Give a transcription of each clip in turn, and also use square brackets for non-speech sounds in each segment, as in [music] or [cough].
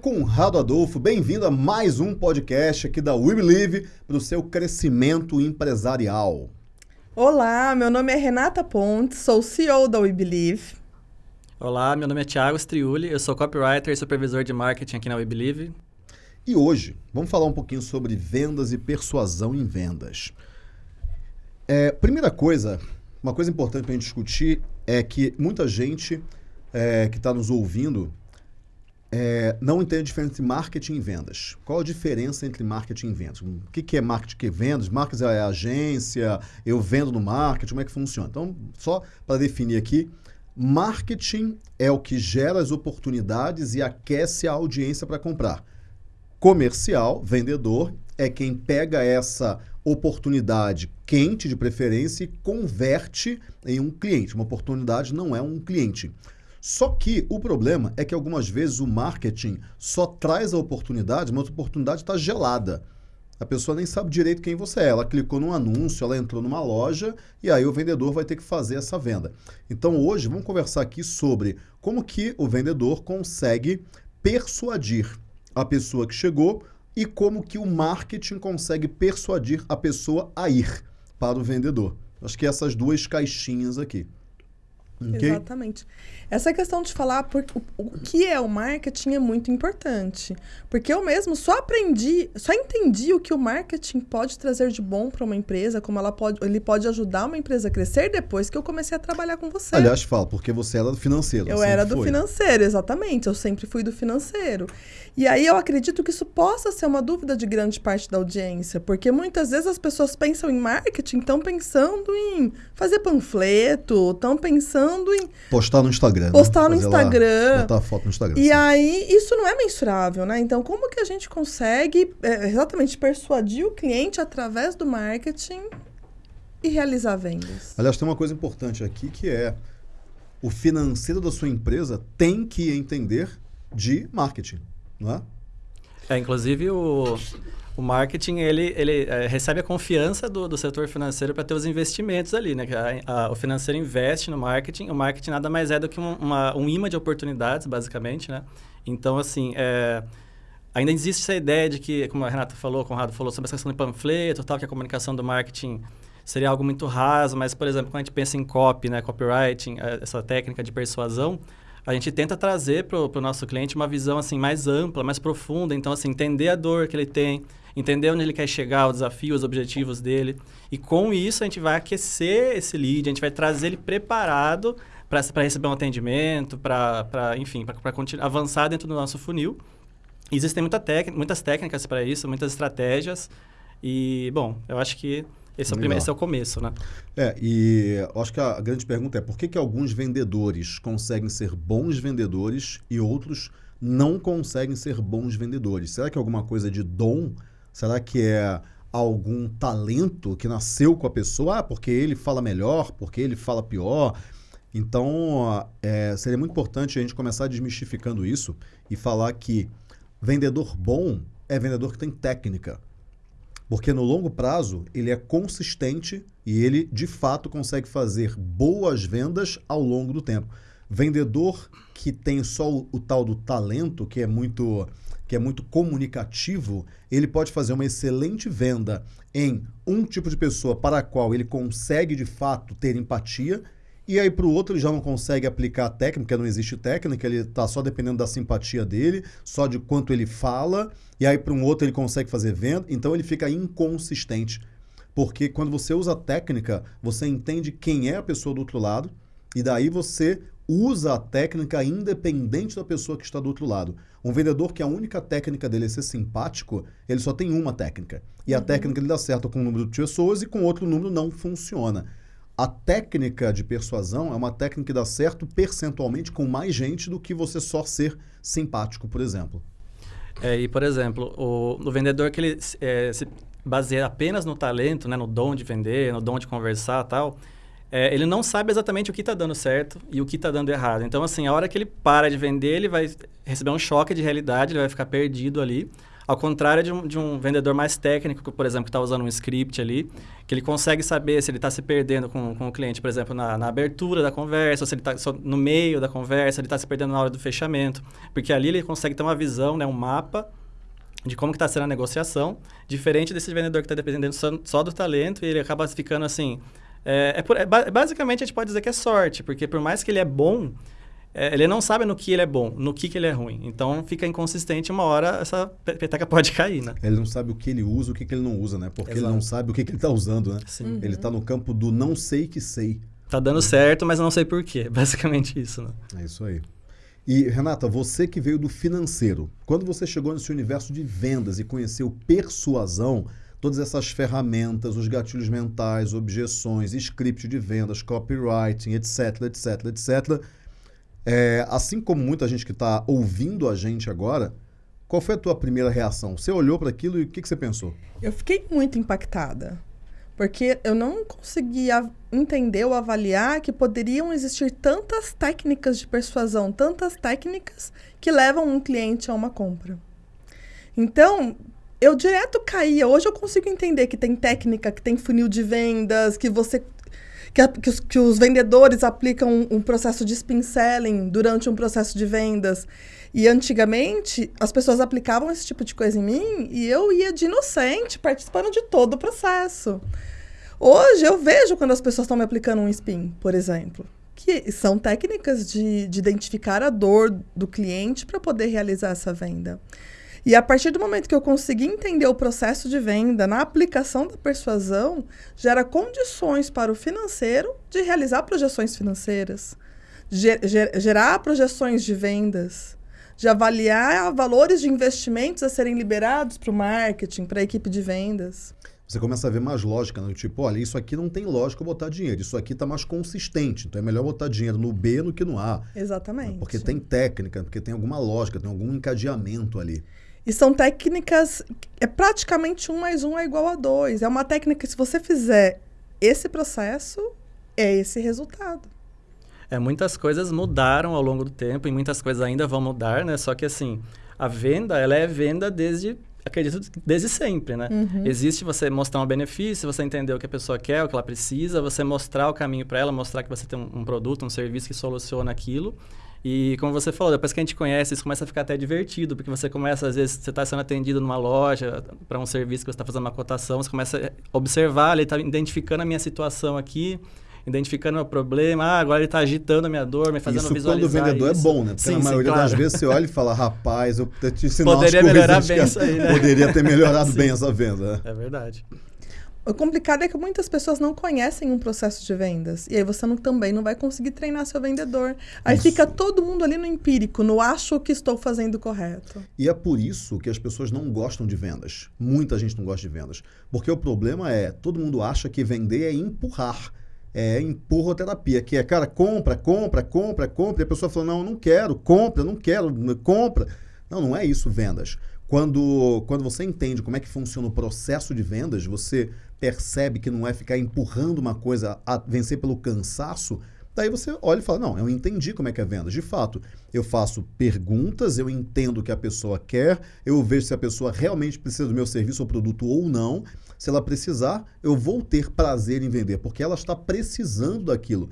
Conrado Adolfo, bem-vindo a mais um podcast aqui da We Believe para o seu crescimento empresarial. Olá, meu nome é Renata Pontes, sou CEO da We Believe. Olá, meu nome é Thiago Striuli, eu sou copywriter e supervisor de marketing aqui na We Believe. E hoje vamos falar um pouquinho sobre vendas e persuasão em vendas. É, primeira coisa, uma coisa importante para a gente discutir é que muita gente é, que está nos ouvindo é, não entende a diferença entre marketing e vendas. Qual a diferença entre marketing e vendas? O que, que é marketing e vendas? Marketing é agência, eu vendo no marketing, como é que funciona? Então, só para definir aqui, marketing é o que gera as oportunidades e aquece a audiência para comprar. Comercial, vendedor, é quem pega essa oportunidade quente de preferência e converte em um cliente. Uma oportunidade não é um cliente. Só que o problema é que algumas vezes o marketing só traz a oportunidade, mas a oportunidade está gelada. A pessoa nem sabe direito quem você é. Ela clicou num anúncio, ela entrou numa loja e aí o vendedor vai ter que fazer essa venda. Então hoje vamos conversar aqui sobre como que o vendedor consegue persuadir a pessoa que chegou e como que o marketing consegue persuadir a pessoa a ir para o vendedor. Acho que essas duas caixinhas aqui. Okay? Exatamente. Essa questão de falar por, o, o, que é o marketing é muito importante. Porque eu mesmo só aprendi, só entendi o que o marketing pode trazer de bom para uma empresa, como ela pode, ele pode ajudar uma empresa a crescer depois que eu comecei a trabalhar com você. Aliás, fala, porque você era do financeiro. Eu era do foi. financeiro, exatamente. Eu sempre fui do financeiro. E aí eu acredito que isso possa ser uma dúvida de grande parte da audiência, porque muitas vezes as pessoas pensam em marketing, estão pensando em fazer panfleto, estão pensando em. Postar no Instagram. Instagram. Postar né? no Instagram. Lá, botar foto no Instagram. E sim. aí, isso não é mensurável, né? Então, como que a gente consegue é, exatamente persuadir o cliente através do marketing e realizar vendas? Aliás, tem uma coisa importante aqui que é o financeiro da sua empresa tem que entender de marketing, não é? É, inclusive o, o marketing ele, ele é, recebe a confiança do, do setor financeiro para ter os investimentos ali, né? A, a, o financeiro investe no marketing. O marketing nada mais é do que um, uma, um imã de oportunidades, basicamente, né? Então, assim, é, ainda existe essa ideia de que, como a Renata falou, o Conrado falou sobre essa questão de panfleto, tal, que a comunicação do marketing seria algo muito raso, mas, por exemplo, quando a gente pensa em copy, né, copywriting, é, essa técnica de persuasão, a gente tenta trazer para o nosso cliente uma visão assim mais ampla, mais profunda. Então, assim, entender a dor que ele tem, entender onde ele quer chegar, o desafio, os objetivos dele. E com isso a gente vai aquecer esse lead, a gente vai trazer ele preparado para receber um atendimento, para, enfim, para avançar dentro do nosso funil. Existem muita muitas técnicas para isso, muitas estratégias. E, bom, eu acho que esse é, o primeiro, esse é o começo, né? É, e acho que a grande pergunta é por que, que alguns vendedores conseguem ser bons vendedores e outros não conseguem ser bons vendedores? Será que é alguma coisa de dom Será que é algum talento que nasceu com a pessoa? Ah, porque ele fala melhor, porque ele fala pior. Então, é, seria muito importante a gente começar desmistificando isso e falar que vendedor bom é vendedor que tem técnica. Porque no longo prazo ele é consistente e ele de fato consegue fazer boas vendas ao longo do tempo. Vendedor que tem só o, o tal do talento, que é muito que é muito comunicativo, ele pode fazer uma excelente venda em um tipo de pessoa para a qual ele consegue de fato ter empatia, e aí para o outro ele já não consegue aplicar a técnica, não existe técnica, ele está só dependendo da simpatia dele, só de quanto ele fala, e aí para um outro ele consegue fazer venda, então ele fica inconsistente. Porque quando você usa a técnica, você entende quem é a pessoa do outro lado, e daí você usa a técnica independente da pessoa que está do outro lado. Um vendedor que a única técnica dele é ser simpático, ele só tem uma técnica. E a uhum. técnica ele dá certo com um número de pessoas e com outro número não funciona. A técnica de persuasão é uma técnica que dá certo percentualmente com mais gente do que você só ser simpático, por exemplo. É, e, por exemplo, o, o vendedor que ele é, se baseia apenas no talento, né, no dom de vender, no dom de conversar tal, é, ele não sabe exatamente o que está dando certo e o que está dando errado. Então, assim, a hora que ele para de vender, ele vai receber um choque de realidade, ele vai ficar perdido ali. Ao contrário de um, de um vendedor mais técnico, por exemplo, que está usando um script ali, que ele consegue saber se ele está se perdendo com, com o cliente, por exemplo, na, na abertura da conversa, se ele está no meio da conversa, ele está se perdendo na hora do fechamento. Porque ali ele consegue ter uma visão, né, um mapa de como está sendo a negociação, diferente desse vendedor que está dependendo só, só, do talento e ele acaba ficando assim... É, é, por, é, basicamente, a gente pode dizer que é sorte, porque por mais que ele é bom, é, ele não sabe no que ele é bom, no que, que ele é ruim. Então fica inconsistente, uma hora essa peteca pode [laughs] cair, né? Ele não sabe o que ele usa, o que, que ele não usa, né? Porque Exato. ele não sabe o que, que ele está usando, né? Sim. Ele está no campo do não sei que sei. Tá dando certo, mas não sei por quê. [laughs] Basicamente isso, né? É isso aí. E, Renata, você que veio do financeiro, quando você chegou nesse universo de vendas e conheceu persuasão, todas essas ferramentas, os gatilhos mentais, objeções, script de vendas, copywriting, etc, etc, etc, é, assim como muita gente que está ouvindo a gente agora, qual foi a tua primeira reação? Você olhou para aquilo e o que, que você pensou? Eu fiquei muito impactada. Porque eu não conseguia entender ou avaliar que poderiam existir tantas técnicas de persuasão, tantas técnicas que levam um cliente a uma compra. Então, eu direto caía. Hoje eu consigo entender que tem técnica, que tem funil de vendas, que você que, a, que, os, que os vendedores aplicam um, um processo de spin selling durante um processo de vendas. E antigamente, as pessoas aplicavam esse tipo de coisa em mim e eu ia de inocente, participando de todo o processo. Hoje eu vejo quando as pessoas estão me aplicando um spin, por exemplo, que são técnicas de, de identificar a dor do cliente para poder realizar essa venda. E a partir do momento que eu consegui entender o processo de venda na aplicação da persuasão, gera condições para o financeiro de realizar projeções financeiras, ger ger gerar projeções de vendas, de avaliar valores de investimentos a serem liberados para o marketing, para a equipe de vendas. Você começa a ver mais lógica, né? Tipo, olha, isso aqui não tem lógica botar dinheiro, isso aqui está mais consistente, então é melhor botar dinheiro no B do que no A. Exatamente. Porque tem técnica, porque tem alguma lógica, tem algum encadeamento ali. E são técnicas. É praticamente um mais um é igual a dois. É uma técnica que, se você fizer esse processo, é esse resultado. É, muitas coisas mudaram ao longo do tempo e muitas coisas ainda vão mudar, né? Só que assim, a venda, ela é venda desde acredito desde sempre, né? Uhum. Existe você mostrar um benefício, você entender o que a pessoa quer, o que ela precisa, você mostrar o caminho para ela, mostrar que você tem um, um, produto, um serviço que soluciona aquilo. E como você falou, depois que a gente conhece, isso começa a ficar até divertido, porque você começa, às vezes, você está sendo atendido numa loja para um serviço que você está fazendo uma cotação, você começa a observar, ele está identificando a minha situação aqui, identificando o meu problema, ah, agora ele está agitando a minha dor, me fazendo isso visualizar quando o vendedor é isso. é bom, né? Porque sim, na maioria sim, claro. das vezes você olha e fala, rapaz, eu te [laughs] ensinar Poderia melhorar bem isso aí, né? Poderia ter melhorado [laughs] bem essa venda. É verdade. O complicado é que muitas pessoas não conhecem um processo de vendas. E aí você não, também não vai conseguir treinar seu vendedor. Aí isso. fica todo mundo ali no empírico, no acho que estou fazendo correto. E é por isso que as pessoas não gostam de vendas. Muita gente não gosta de vendas. Porque o problema é, todo mundo acha que vender é empurrar. É empurroterapia, que é, cara, compra, compra, compra, compra. E a pessoa fala, não, eu não quero, compra, não quero, compra. Não, não é isso vendas. Quando, quando você entende como é que funciona o processo de vendas, você percebe que não é ficar empurrando uma coisa a vencer pelo cansaço, daí você olha e fala: Não, eu entendi como é que é venda. De fato, eu faço perguntas, eu entendo o que a pessoa quer, eu vejo se a pessoa realmente precisa do meu serviço ou produto ou não. Se ela precisar, eu vou ter prazer em vender, porque ela está precisando daquilo.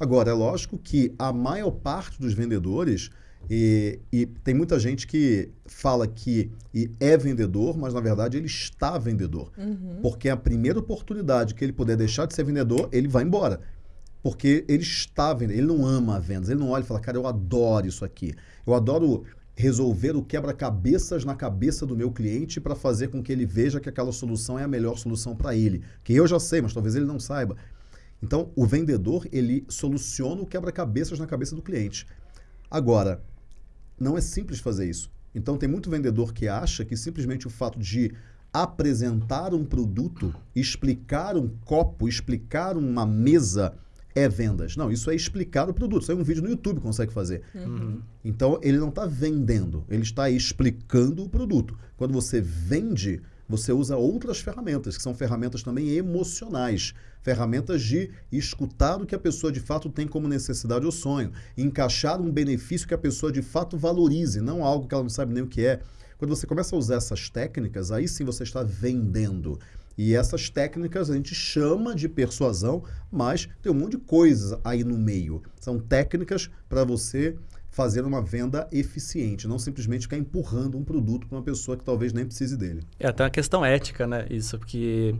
Agora, é lógico que a maior parte dos vendedores e, e, tem muita gente que fala que é vendedor, mas na verdade ele está vendedor. Uhum. Porque a primeira oportunidade que ele puder deixar de ser vendedor, ele vai embora. Porque ele está vendendo, ele não ama vendas, ele não olha e fala, cara, eu adoro isso aqui. Eu adoro resolver o quebra-cabeças na cabeça do meu cliente para fazer com que ele veja que aquela solução é a melhor solução para ele. Que eu já sei, mas talvez ele não saiba. Então, o vendedor, ele soluciona o quebra-cabeças na cabeça do cliente. Agora, não é simples fazer isso. Então tem muito vendedor que acha que simplesmente o fato de apresentar um produto, explicar um copo, explicar uma mesa é vendas. Não, isso é explicar o produto. Isso é um vídeo no YouTube consegue fazer. Uhum. Então ele não está vendendo, ele está explicando o produto. Quando você vende, você usa outras ferramentas, que são ferramentas também emocionais, ferramentas de escutar o que a pessoa de fato tem como necessidade ou sonho, encaixar um benefício que a pessoa de fato valorize, não algo que ela não sabe nem o que é. Quando você começa a usar essas técnicas, aí sim você está vendendo. E essas técnicas a gente chama de persuasão, mas tem um monte de coisas aí no meio. São técnicas para você fazer uma venda eficiente, não simplesmente ficar empurrando um produto para uma pessoa que talvez nem precise dele. É até uma questão ética, né? Isso, porque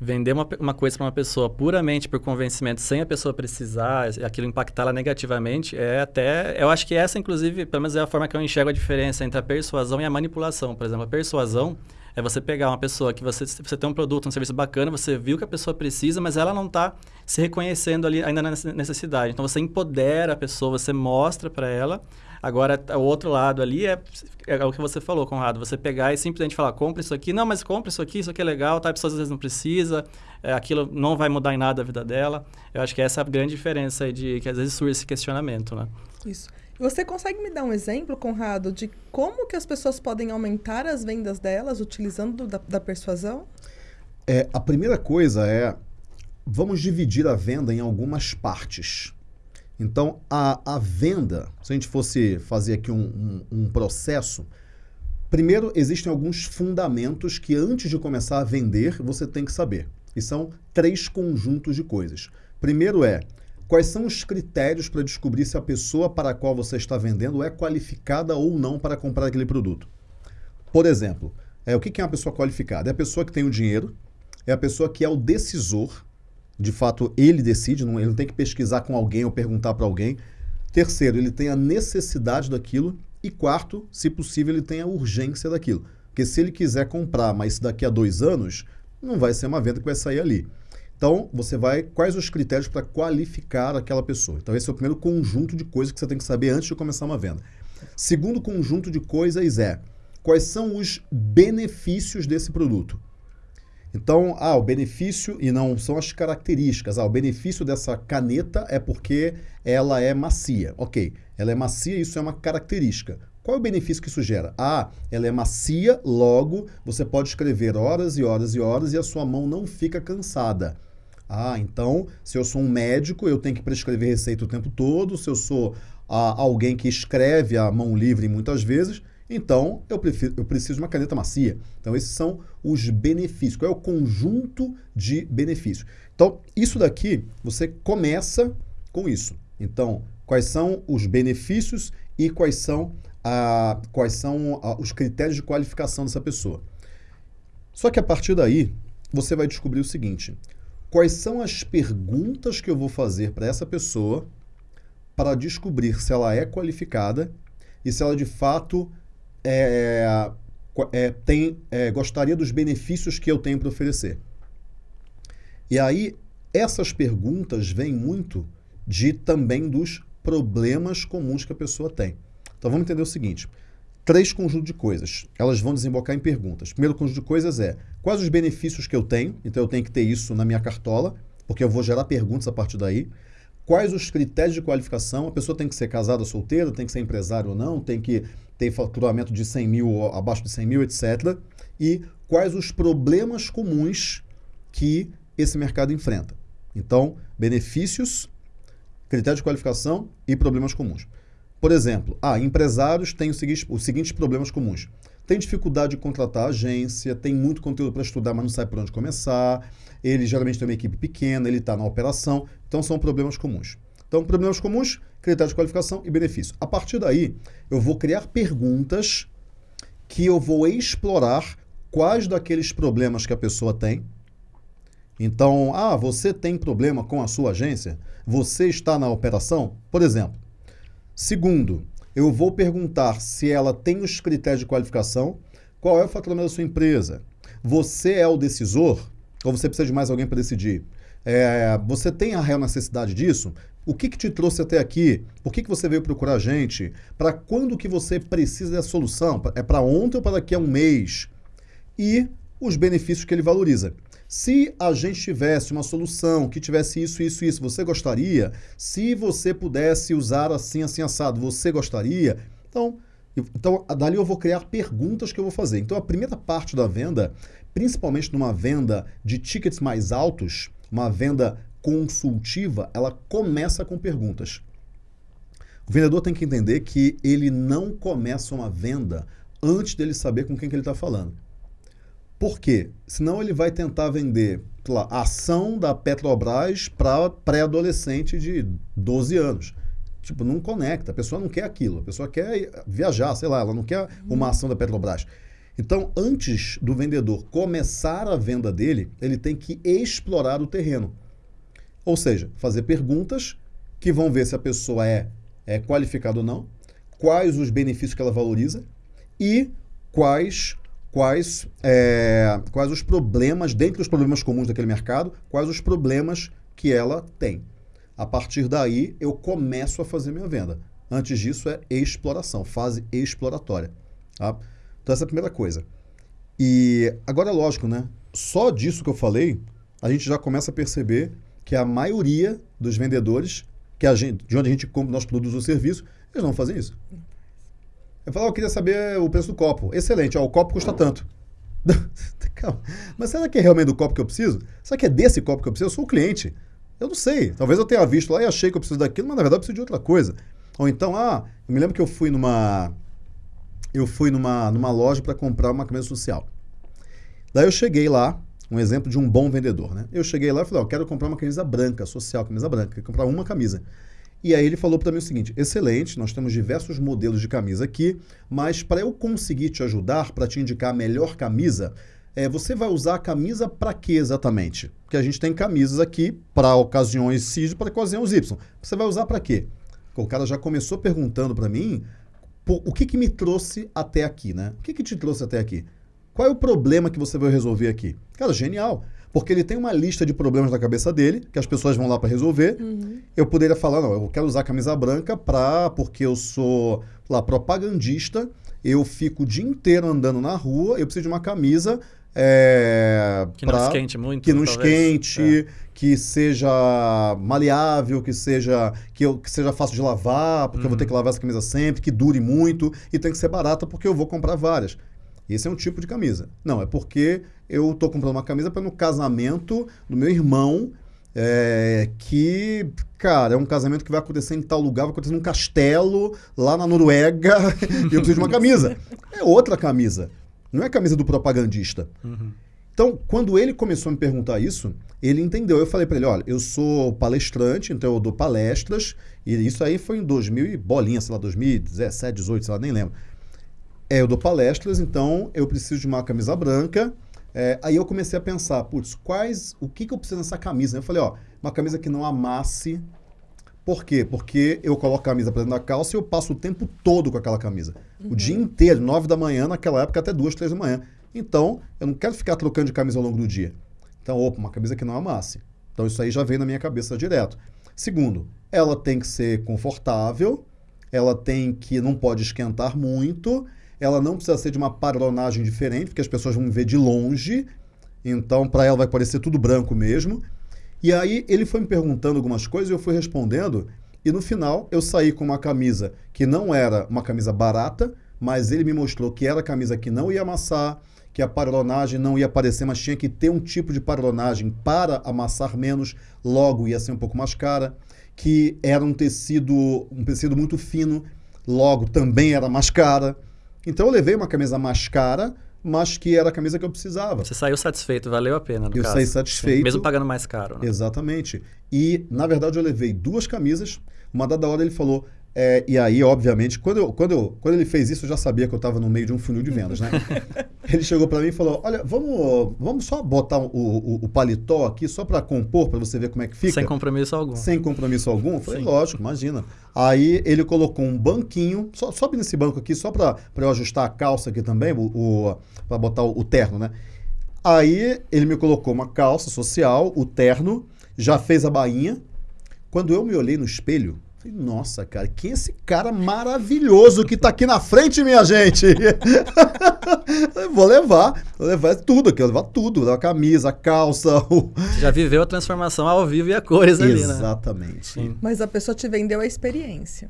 vender uma, uma coisa para uma pessoa puramente por convencimento, sem a pessoa precisar, aquilo impactá-la negativamente, é até. Eu acho que essa, inclusive, pelo menos é a forma que eu enxergo a diferença entre a persuasão e a manipulação. Por exemplo, a persuasão é você pegar uma pessoa que você, você tem um produto, um serviço bacana, você viu que a pessoa precisa, mas ela não está se reconhecendo ali ainda na necessidade. Então você empodera a pessoa, você mostra para ela. Agora, o outro lado ali é, é, o que você falou, Conrado. Você pegar e simplesmente falar, compra isso aqui. Não, mas compra isso aqui, isso aqui é legal. Tá? A pessoa às vezes não precisa. É, aquilo não vai mudar em nada a vida dela. Eu acho que essa é a grande diferença aí de que às vezes surge esse questionamento, né? Isso. Você consegue me dar um exemplo, Conrado, de como que as pessoas podem aumentar as vendas delas utilizando da, da persuasão? É, a primeira coisa é, vamos dividir a venda em algumas partes. Então, a, a venda, se a gente fosse fazer aqui um, um, um processo, primeiro existem alguns fundamentos que antes de começar a vender, você tem que saber. E são três conjuntos de coisas. Primeiro é Quais são os critérios para descobrir se a pessoa para a qual você está vendendo é qualificada ou não para comprar aquele produto? Por exemplo, é, o que é uma pessoa qualificada? É a pessoa que tem o dinheiro, é a pessoa que é o decisor, de fato ele decide, não, ele não tem que pesquisar com alguém ou perguntar para alguém. Terceiro, ele tem a necessidade daquilo. E quarto, se possível, ele tem a urgência daquilo. Porque se ele quiser comprar, mas daqui a dois anos, não vai ser uma venda que vai sair ali. Então, você vai. Quais os critérios para qualificar aquela pessoa? Então, esse é o primeiro conjunto de coisas que você tem que saber antes de começar uma venda. Segundo conjunto de coisas é quais são os benefícios desse produto. Então, ah, o benefício, e não são as características. Ah, o benefício dessa caneta é porque ela é macia. Ok, ela é macia, isso é uma característica. Qual é o benefício que isso gera? Ah, ela é macia, logo você pode escrever horas e horas e horas e a sua mão não fica cansada. Ah, então, se eu sou um médico, eu tenho que prescrever receita o tempo todo. Se eu sou ah, alguém que escreve a mão livre muitas vezes, então eu, prefiro, eu preciso de uma caneta macia. Então, esses são os benefícios. Qual é o conjunto de benefícios? Então, isso daqui, você começa com isso. Então, quais são os benefícios e quais são, ah, quais são ah, os critérios de qualificação dessa pessoa. Só que a partir daí, você vai descobrir o seguinte: quais são as perguntas que eu vou fazer para essa pessoa para descobrir se ela é qualificada e se ela de fato é, é, tem, é, gostaria dos benefícios que eu tenho para oferecer. E aí, essas perguntas vêm muito de também dos problemas comuns que a pessoa tem. Então vamos entender o seguinte: três conjuntos de coisas. Elas vão desembocar em perguntas. Primeiro conjunto de coisas é quais os benefícios que eu tenho, então eu tenho que ter isso na minha cartola, porque eu vou gerar perguntas a partir daí. Quais os critérios de qualificação? A pessoa tem que ser casada ou solteira, tem que ser empresário ou não, tem que ter faturamento de 100 mil ou abaixo de 100 mil, etc. E quais os problemas comuns que esse mercado enfrenta. Então, benefícios, critérios de qualificação e problemas comuns. Por exemplo, ah, empresários têm os seguintes, os seguintes problemas comuns. Tem dificuldade de contratar agência, tem muito conteúdo para estudar, mas não sabe por onde começar. Ele geralmente tem uma equipe pequena, ele está na operação. Então, são problemas comuns. Então, problemas comuns, critérios de qualificação e benefício. A partir daí, eu vou criar perguntas que eu vou explorar quais daqueles problemas que a pessoa tem. Então, ah, você tem problema com a sua agência? Você está na operação? Por exemplo, Segundo, eu vou perguntar se ela tem os critérios de qualificação, qual é o faturamento da sua empresa. Você é o decisor ou você precisa de mais alguém para decidir? É, você tem a real necessidade disso? O que, que te trouxe até aqui? Por que, que você veio procurar a gente? Para quando que você precisa dessa solução? É para ontem ou para daqui a um mês? E os benefícios que ele valoriza. Se a gente tivesse uma solução que tivesse isso, isso, isso, você gostaria? Se você pudesse usar assim, assim, assado, você gostaria? Então, então, dali eu vou criar perguntas que eu vou fazer. Então, a primeira parte da venda, principalmente numa venda de tickets mais altos, uma venda consultiva, ela começa com perguntas. O vendedor tem que entender que ele não começa uma venda antes dele saber com quem que ele está falando. Por quê? Senão ele vai tentar vender lá, ação da Petrobras para pré-adolescente de 12 anos. Tipo, não conecta. A pessoa não quer aquilo. A pessoa quer viajar, sei lá, ela não quer uma ação da Petrobras. Então, antes do vendedor começar a venda dele, ele tem que explorar o terreno. Ou seja, fazer perguntas que vão ver se a pessoa é, é qualificada ou não, quais os benefícios que ela valoriza e quais quais, é, quais os problemas, dentre os problemas comuns daquele mercado, quais os problemas que ela tem. A partir daí, eu começo a fazer minha venda. Antes disso, é exploração, fase exploratória. Tá? Então, essa é a primeira coisa. E agora, é lógico, né? Só disso que eu falei, a gente já começa a perceber que a maioria dos vendedores, que a gente, de onde a gente compra nossos produtos ou serviços, eles não fazem isso. Eu falo, oh, eu queria saber o preço do copo. Excelente, ó, o copo custa tanto. [laughs] Calma. Mas será que é realmente do copo que eu preciso? Será que é desse copo que eu preciso? Eu sou o cliente. Eu não sei. Talvez eu tenha visto lá e achei que eu preciso daquilo, mas na verdade eu preciso de outra coisa. Ou então, ah, eu me lembro que eu fui numa. Eu fui numa, numa loja para comprar uma camisa social. Daí eu cheguei lá, um exemplo de um bom vendedor, né? Eu cheguei lá e falei, ó, oh, quero comprar uma camisa branca, social, camisa branca, quero comprar uma camisa. E aí ele falou para mim o seguinte: excelente, nós temos diversos modelos de camisa aqui, mas para eu conseguir te ajudar, para te indicar a melhor camisa, é, você vai usar a camisa para quê exatamente? Porque a gente tem camisas aqui para ocasiões X e para ocasiões Y. Você vai usar para quê? O cara já começou perguntando para mim o que, que me trouxe até aqui, né? O que, que te trouxe até aqui? Qual é o problema que você vai resolver aqui? Cara, genial. Porque ele tem uma lista de problemas na cabeça dele, que as pessoas vão lá para resolver. Uhum. Eu poderia falar, não, eu quero usar camisa branca pra, porque eu sou lá propagandista, eu fico o dia inteiro andando na rua, eu preciso de uma camisa é, que pra, não esquente muito. Que não talvez. esquente, é. que seja maleável, que seja que, eu, que seja fácil de lavar, porque uhum. eu vou ter uhum. que lavar essa camisa sempre, que dure muito e tem que ser barata porque eu vou comprar várias. Esse é um tipo de camisa. Não, é porque eu estou comprando uma camisa para no casamento do meu irmão, é, que, cara, é um casamento que vai acontecer em tal lugar, vai acontecer num castelo, lá na Noruega, [laughs] e eu preciso de uma camisa. É outra camisa. Não é a camisa do propagandista. Uhum. Então, quando ele começou a me perguntar isso, ele entendeu. Eu falei para ele, olha, eu sou palestrante, então eu dou palestras, e isso aí foi em 2000 e bolinha, sei lá, 2017, 18, sei lá, nem lembro. É, eu dou palestras, então eu preciso de uma camisa branca. É, aí eu comecei a pensar, putz, quais, o que, que eu preciso nessa camisa? Eu falei, ó, uma camisa que não amasse. Por quê? Porque eu coloco a camisa para dentro da calça e eu passo o tempo todo com aquela camisa. Uhum. O dia inteiro, nove da manhã, naquela época até duas, três da manhã. Então, eu não quero ficar trocando de camisa ao longo do dia. Então, opa, uma camisa que não amasse. Então, isso aí já vem na minha cabeça direto. Segundo, ela tem que ser confortável, ela tem que não pode esquentar muito ela não precisa ser de uma padronagem diferente, porque as pessoas vão ver de longe. Então, para ela vai parecer tudo branco mesmo. E aí ele foi me perguntando algumas coisas e eu fui respondendo. E no final eu saí com uma camisa que não era uma camisa barata, mas ele me mostrou que era camisa que não ia amassar, que a padronagem não ia aparecer, mas tinha que ter um tipo de padronagem para amassar menos, logo ia ser um pouco mais cara, que era um tecido, um tecido muito fino, logo também era mais cara. Então eu levei uma camisa mais cara, mas que era a camisa que eu precisava. Você saiu satisfeito, valeu a pena. eu caso. saí satisfeito. Sim, mesmo pagando mais caro. Né? Exatamente. E, na verdade, eu levei duas camisas. Uma dada hora ele falou: é, e aí, obviamente, quando, eu, quando, eu, quando ele fez isso, eu já sabia que eu estava no meio de um funil de vendas, né? [laughs] ele chegou para mim e falou: Olha, vamos, vamos só botar o, o, o paletó aqui, só para compor, para você ver como é que fica. Sem compromisso algum. Sem compromisso algum? Eu falei: Sim. Lógico, imagina. Aí ele colocou um banquinho, só, sobe nesse banco aqui, só para eu ajustar a calça aqui também, o, o para botar o, o terno, né? Aí ele me colocou uma calça social, o terno, já fez a bainha. Quando eu me olhei no espelho, Falei, nossa, cara, quem é esse cara maravilhoso que tá aqui na frente, minha gente? [laughs] vou levar, vou levar tudo aqui, vou levar tudo, vou levar a camisa, a calça. [laughs] O... Você já viveu a transformação ao vivo e a cores ali, né? Exatamente. Mas a pessoa te vendeu a experiência.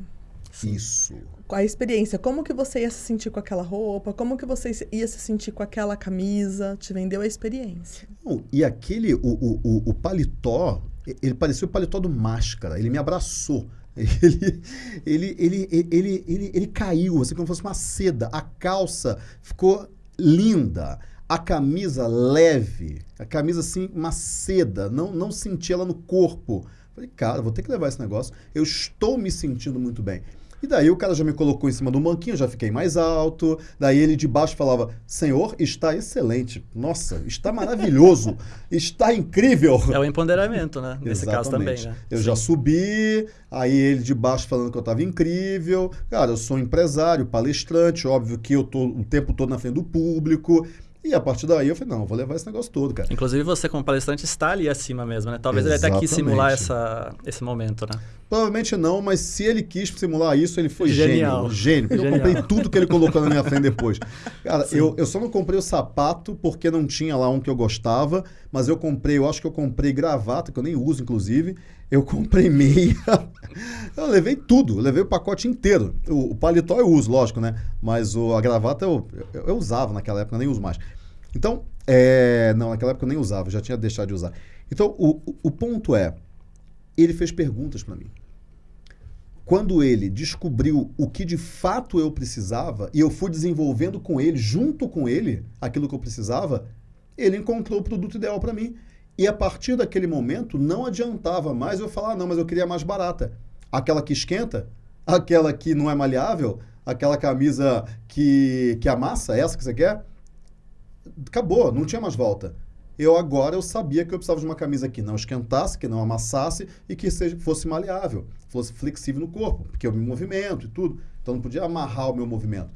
Isso. A experiência, como que você ia se sentir com aquela roupa, como que você ia se sentir com aquela camisa, te vendeu a experiência. e aquele, o, o, o, o paletó, ele parecia o paletó do Máscara, ele me abraçou [laughs] Ele, ele, ele, ele, ele, ele, caiu, assim como se fosse uma seda. A calça ficou linda. A camisa leve. A camisa, assim, uma seda. Não, não senti ela no corpo. Falei, cara, vou ter que levar esse negócio. Eu estou me sentindo muito bem. E daí o cara já me colocou em cima do banquinho, já fiquei mais alto. Daí ele de baixo falava: Senhor, está excelente. Nossa, está maravilhoso. [laughs] está incrível. É o empoderamento, né? Nesse Exatamente. caso também, né? Eu Sim. já subi, aí ele de baixo falando que eu estava incrível. Cara, eu sou empresário, palestrante, óbvio que eu tô o tempo todo na frente do público. E a partir daí eu falei, não, vou levar esse negócio todo, cara. Inclusive você como palestrante está ali acima mesmo, né? Talvez Exatamente. ele até quis simular essa, esse momento, né? Provavelmente não, mas se ele quis simular isso, ele foi Genial. gênio. Gênio. Porque Genial. eu comprei tudo que ele colocou na minha frente depois. [laughs] Cara, eu, eu só não comprei o sapato porque não tinha lá um que eu gostava, mas eu comprei, eu acho que eu comprei gravata, que eu nem uso, inclusive. Eu comprei meia. [laughs] eu levei tudo, eu levei o pacote inteiro. O, o paletó eu uso, lógico, né? Mas o, a gravata eu, eu, eu usava naquela época, nem uso mais. Então, é, não, naquela época eu nem usava, já tinha deixado de usar. Então, o, o ponto é, ele fez perguntas para mim. Quando ele descobriu o que de fato eu precisava, e eu fui desenvolvendo com ele, junto com ele, aquilo que eu precisava, ele encontrou o produto ideal para mim. E a partir daquele momento, não adiantava mais eu falar, ah, não, mas eu queria mais barata. Aquela que esquenta, aquela que não é maleável, aquela camisa que, que amassa, essa que você quer, acabou, não tinha mais volta. Eu agora eu sabia que eu precisava de uma camisa que não esquentasse, que não amassasse e que seja, fosse maleável, fosse flexível no corpo, porque eu me movimento e tudo. Então não podia amarrar o meu movimento.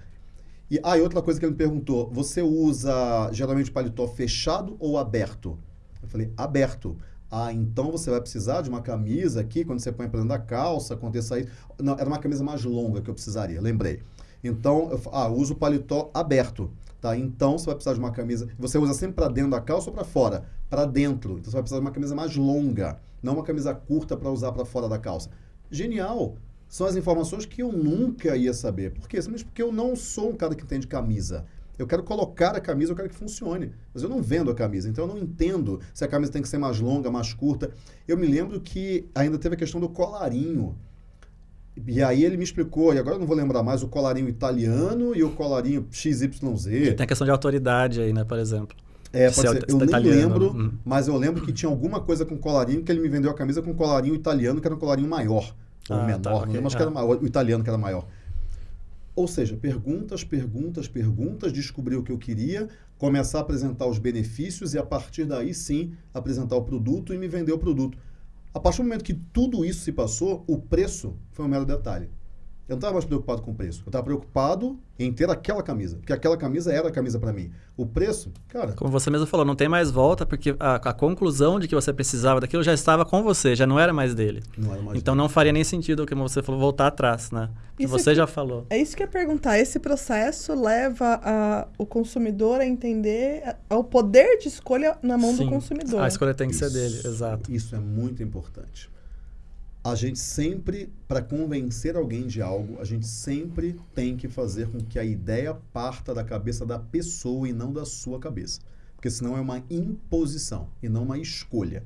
E ah, e outra coisa que ele me perguntou: você usa geralmente paletó fechado ou aberto? Eu falei, aberto. Ah, então você vai precisar de uma camisa aqui, quando você põe para dentro da calça, aconteça isso. Não, era uma camisa mais longa que eu precisaria, lembrei. Então, eu ah, uso o paletó aberto. Tá? Então, você vai precisar de uma camisa. Você usa sempre para dentro da calça ou para fora? Para dentro. Então, você vai precisar de uma camisa mais longa, não uma camisa curta para usar para fora da calça. Genial! São as informações que eu nunca ia saber. Por quê? Simplesmente porque eu não sou um cara que entende camisa. Eu quero colocar a camisa, eu quero que funcione. Mas eu não vendo a camisa, então eu não entendo se a camisa tem que ser mais longa, mais curta. Eu me lembro que ainda teve a questão do colarinho. E aí ele me explicou, e agora eu não vou lembrar mais, o colarinho italiano e o colarinho XYZ. E tem a questão de autoridade aí, né, por exemplo. É, pode ser. Eu nem italiano. lembro, hum. mas eu lembro que tinha alguma coisa com colarinho, que ele me vendeu a camisa com colarinho italiano, que era um colarinho maior. Ou ah, menor, tá, okay. mas que era maior, o italiano que era maior. Ou seja, perguntas, perguntas, perguntas, descobrir o que eu queria, começar a apresentar os benefícios e a partir daí sim apresentar o produto e me vender o produto. A partir do momento que tudo isso se passou, o preço foi um mero detalhe. Eu não estava mais preocupado com o preço. Eu estava preocupado em ter aquela camisa. Porque aquela camisa era a camisa para mim. O preço, cara. Como você mesmo falou, não tem mais volta, porque a, a, conclusão de que você precisava daquilo já estava com você, já não era mais dele. Não era mais então dele. não faria nem sentido, como você falou, voltar atrás, né? Que você já falou. É isso que eu ia perguntar. Esse processo leva a, o consumidor a entender o poder de escolha na mão Sim, do consumidor. A escolha tem que isso, ser dele, exato. Isso é muito importante a gente sempre, para convencer alguém de algo, a gente sempre tem que fazer com que a ideia parta da cabeça da pessoa e não da sua cabeça. Porque senão é uma imposição e não uma escolha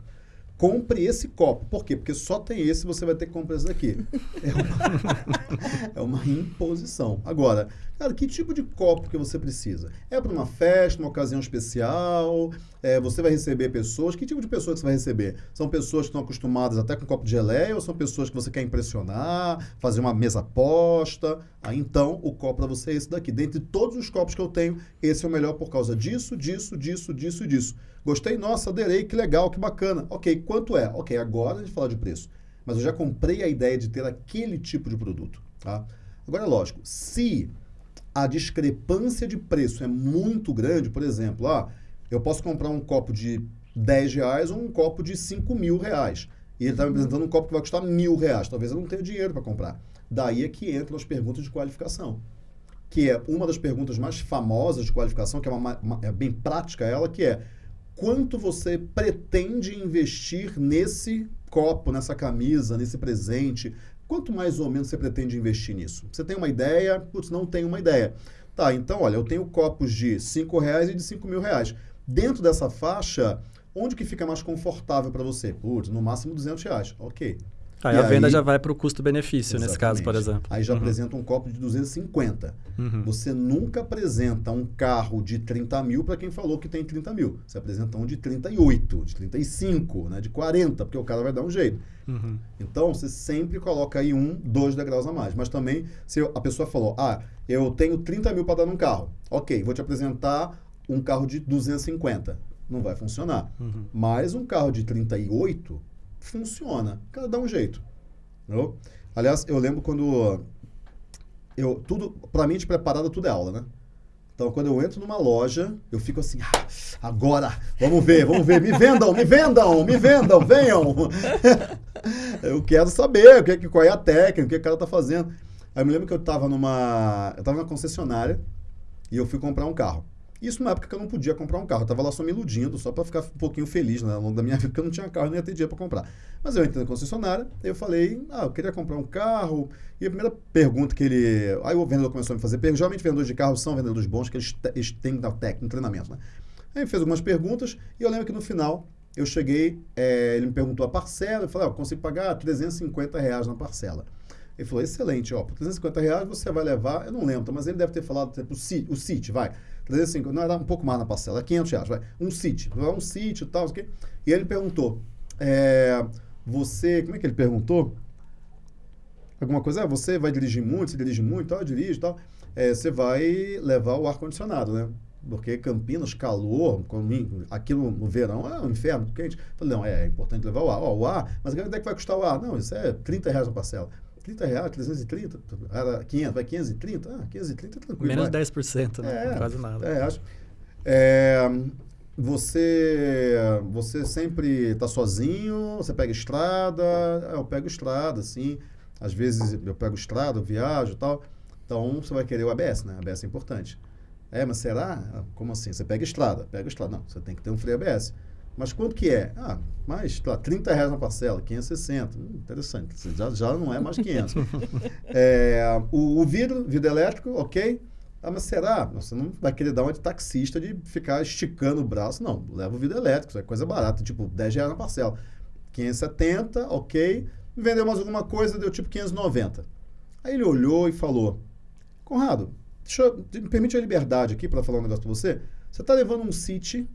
compre esse copo. Por quê? Porque só tem esse você vai ter que comprar esse daqui. [laughs] É uma, [laughs] é uma imposição. Agora, cara, que tipo de copo que você precisa? É para uma festa, uma ocasião especial? É, você vai receber pessoas? Que tipo de pessoas que você vai receber? São pessoas que estão acostumadas até com copo de geleia ou são pessoas que você quer impressionar, fazer uma mesa posta? Aí então, o copo para você é esse daqui. Dentre todos os copos que eu tenho, esse é o melhor por causa disso, disso, disso, disso e disso. Gostei, nossa, aderei, que legal, que bacana. Ok, quanto é? Ok, agora a gente fala de preço. Mas eu já comprei a ideia de ter aquele tipo de produto. Tá? Agora é lógico, se a discrepância de preço é muito grande, por exemplo, ah, eu posso comprar um copo de 10 reais ou um copo de 5 mil reais. E ele está me apresentando um copo que vai custar mil reais. Talvez eu não tenha dinheiro para comprar. Daí é que entram as perguntas de qualificação. Que é uma das perguntas mais famosas de qualificação, que é, uma, uma, é bem prática ela, que é quanto você pretende investir nesse copo, nessa camisa, nesse presente? Quanto mais ou menos você pretende investir nisso? Você tem uma ideia? Putz, não tenho uma ideia. Tá, então, olha, eu tenho copos de 5 reais e de 5 mil reais. Dentro dessa faixa, onde que fica mais confortável para você? Putz, no máximo 200 reais. Ok. Aí a venda já vai para o custo-benefício, nesse caso, por exemplo. Aí já uhum. apresenta um copo de 250. Uhum. Você nunca apresenta um carro de 30 mil para quem falou que tem 30 mil. Você apresenta um de 38, de 35, né, de 40, porque o cara vai dar um jeito. Uhum. Então, você sempre coloca aí um, dois degraus a mais. Mas também, se a pessoa falou, ah, eu tenho 30 mil para dar num carro. Ok, vou te apresentar um carro de 250. Não vai funcionar. Uhum. Mas um carro de 38 funciona. Cada dá um jeito. Entendeu? Aliás, eu lembro quando eu tudo para mim de preparada tudo é aula, né? Então, quando eu entro numa loja, eu fico assim, ah, agora, vamos ver, vamos ver, me vendam, me vendam, me vendam, venham. [laughs] eu quero saber o que, qual é a técnica, o que o cara tá fazendo. Aí eu me lembro que eu estava numa, eu tava numa concessionária e eu fui comprar um carro. Isso na época que eu não podia comprar um carro. Eu tava lá só me iludindo, só para ficar um pouquinho feliz né, ao longo da minha [laughs] vida, porque eu não tinha carro e nem ia ter dinheiro para comprar. Mas eu entrei na concessionária, eu falei, ah, eu queria comprar um carro. E a primeira pergunta que ele. Aí o vendedor começou a me fazer. Geralmente vendedores de carro são vendedores bons, que eles, eles têm técnica, treinamento, né? Aí ele fez algumas perguntas e eu lembro que no final eu cheguei, é, ele me perguntou a parcela, eu falei, ah, eu consigo pagar 350 reais na parcela. Ele falou, excelente, ó, por 350 reais você vai levar, eu não lembro, mas ele deve ter falado, tipo, o CIT, vai, 350, não era um pouco mais na parcela, 500 reais, vai, um CIT, um CIT e tal, okay? e ele perguntou, é, você, como é que ele perguntou? Alguma coisa, ah, você vai dirigir muito, você dirige muito, tal, eu dirijo e tal, é, você vai levar o ar-condicionado, né? Porque Campinas, calor, aqui no, no, verão é um inferno quente. Falei, não, é, é importante levar o ar. Ó, o ar, mas quanto é que vai custar o ar? Não, isso é 30 reais a parcela. 30 reais, 330, era 500, vai 530? Ah, 530 é tranquilo. Menos vai. 10%, né? É, Quase nada. É, acho. É, você, você sempre está sozinho, você pega estrada, é, eu pego estrada, assim, às vezes eu pego estrada, eu viajo e tal, então você vai querer o ABS, né? ABS é importante. É, mas será? Como assim? Você pega estrada, pega estrada. Não, você tem que ter um freio ABS. Mas quanto que é? Ah, mais, lá, 30 reais na parcela, 560. Hum, interessante, já, já não é mais 500. [laughs] é, o, o, vidro, vidro elétrico, ok. Ah, mas será? Você não vai querer dar uma de taxista de ficar esticando o braço. Não, leva o vidro elétrico, isso é coisa barata, tipo 10 reais na parcela. 570, ok. Vendeu mais alguma coisa, deu tipo 590. Aí ele olhou e falou, Conrado, deixa eu, me permite a liberdade aqui para falar um negócio para você. Você está levando um City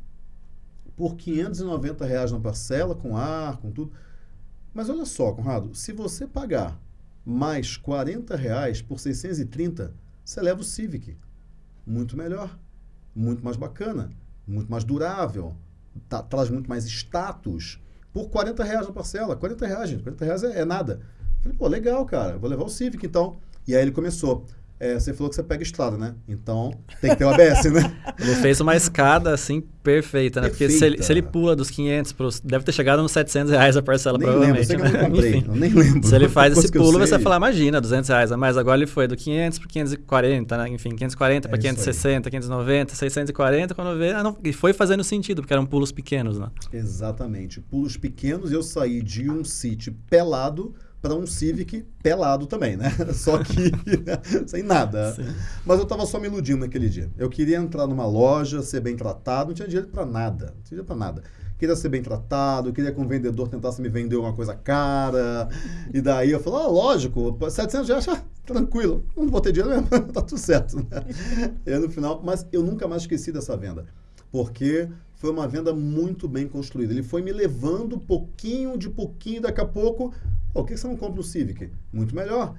por 590 reais na parcela, com ar, com tudo. Mas olha só, Conrado, se você pagar mais 40 reais por 630, você leva o Civic. Muito melhor, muito mais bacana, muito mais durável, tá, traz muito mais status por 40 reais na parcela. 40 reais, gente, 40 reais é, é nada. falei, pô, legal, cara, vou levar o Civic então. E aí ele começou. É, você falou que você pega estrada, né? Então tem que ter o ABS, né? Ele fez uma escada assim perfeita, né? Perfeita. Porque se ele, se ele pula dos 500 para deve ter chegado nos 700 reais a parcela, nem provavelmente. Lembro, né? eu, comprei, eu nem lembro. Se ele faz esse pulo, você vai falar, imagina, 200 reais. Mas agora ele foi do 500 para 540, né? Enfim, 540 para é 560, 590, 640, quando vê, ah, não, e foi fazendo sentido, porque eram pulos pequenos, né? Exatamente. Pulos pequenos, eu saí de um sítio pelado para um Civic pelado também, né? [laughs] Só que [laughs] sem nada. Sim. Mas eu estava só me iludindo naquele dia. Eu queria entrar numa loja, ser bem tratado, não tinha dinheiro para nada, não tinha dinheiro para nada. Queria ser bem tratado, queria que um vendedor tentasse me vender uma coisa cara. E daí eu falei, ah, lógico, 700 reais, ah, tranquilo, não vou ter dinheiro mesmo, [laughs] tá tudo certo. Né? E aí, no final, mas eu nunca mais esqueci dessa venda. Porque foi uma venda muito bem construída. Ele foi me levando pouquinho de pouquinho, daqui a pouco, oh, por que você não compra o Civic? Muito melhor.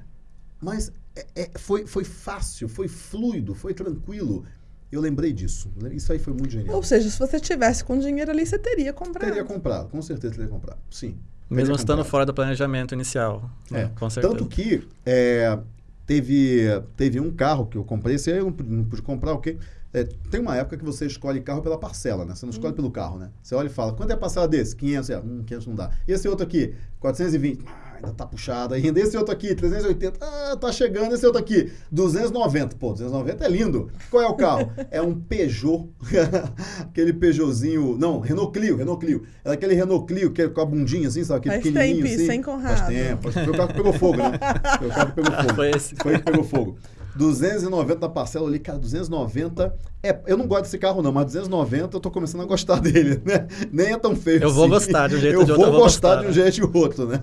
Mas é, é, foi, foi fácil, foi fluido, foi tranquilo. Eu lembrei disso. Isso aí foi muito genial. Ou seja, se você tivesse com dinheiro ali, você teria comprado. Teria comprado, com certeza teria comprado. Sim. Mesmo estando comprado. fora do planejamento inicial. Né? É. Com certeza. Tanto que é, teve, teve um carro que eu comprei, esse aí eu não pude comprar, o okay? quê? É, tem uma época que você escolhe carro pela parcela, né? Você não escolhe hum. pelo carro, né? Você olha e fala, quanto é a parcela desse? 500, é, hum, 500 não dá. E esse outro aqui, 420, ah, ainda tá puxado ainda. Esse outro aqui, 380, ah, tá chegando. Esse outro aqui, 290, pô, 290 é lindo. Qual é o carro? [laughs] é um Peugeot, [laughs] aquele Peugeotzinho, não, Renault Clio, Renault Clio. É aquele Renault Clio que é com a bundinha assim, sabe? Aquele Faz pequenininho tempo, assim. sem Conrado. Faz tempo, foi o carro que pegou fogo, né? Foi o carro que pegou [laughs] fogo. Foi esse. Foi que pegou fogo. 290 na parcela, eu li, cara, 290. É, eu não gosto desse carro, não, mas 290 eu tô começando a gostar [laughs] dele, né? Nem é tão feio Eu assim. vou gostar de um jeito eu de outro. vou eu vou gostar gostar, de um né? jeito e de outro, né?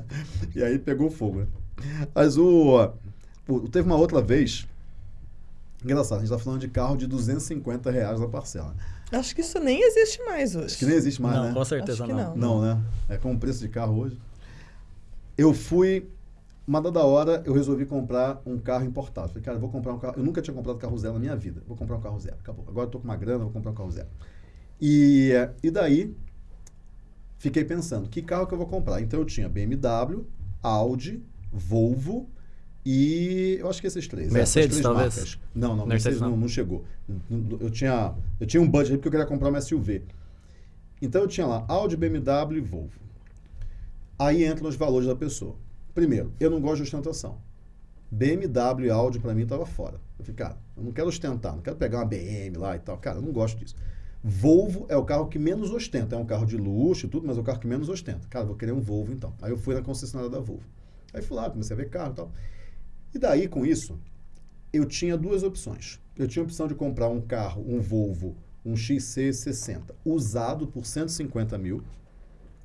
E aí pegou fogo, né? Mas o, o- Teve uma outra vez. Engraçado, a gente tá falando de carro de 250 reais na parcela. Acho que isso nem existe mais hoje. Acho que nem existe mais, Não, né? com certeza Acho que não. não. Não, né? É com o preço de carro hoje. Eu fui, uma dada hora, eu resolvi comprar um carro importado. Falei, cara, eu vou comprar um carro. Eu nunca tinha comprado carro zero na minha vida. Vou comprar um carro zero. Acabou. Agora eu tô com uma grana, vou comprar um carro zero. E, e daí, fiquei pensando, que carro que eu vou comprar? Então eu tinha BMW, Audi, Volvo e eu acho que esses três. Mercedes, essas três talvez? marcas. Não, não, Mercedes Mercedes não, não. não chegou. Eu tinha, eu tinha um budget porque eu queria comprar uma SUV. Então eu tinha lá Audi, BMW e Volvo. Aí entram os valores da pessoa. Primeiro, eu não gosto de ostentação. BMW e Audi pra mim tava fora. Eu falei, cara, eu não quero ostentar, não quero pegar uma BM lá e tal. Cara, eu não gosto disso. Volvo é o carro que menos ostenta. É um carro de luxo e tudo, mas é o carro que menos ostenta. Cara, vou querer um Volvo então. Aí eu fui na concessionária da Volvo. Aí fui lá, comecei a ver carro e tal. E daí, com isso, eu tinha duas opções. Eu tinha a opção de comprar um carro, um Volvo, um XC60, usado por 150 mil.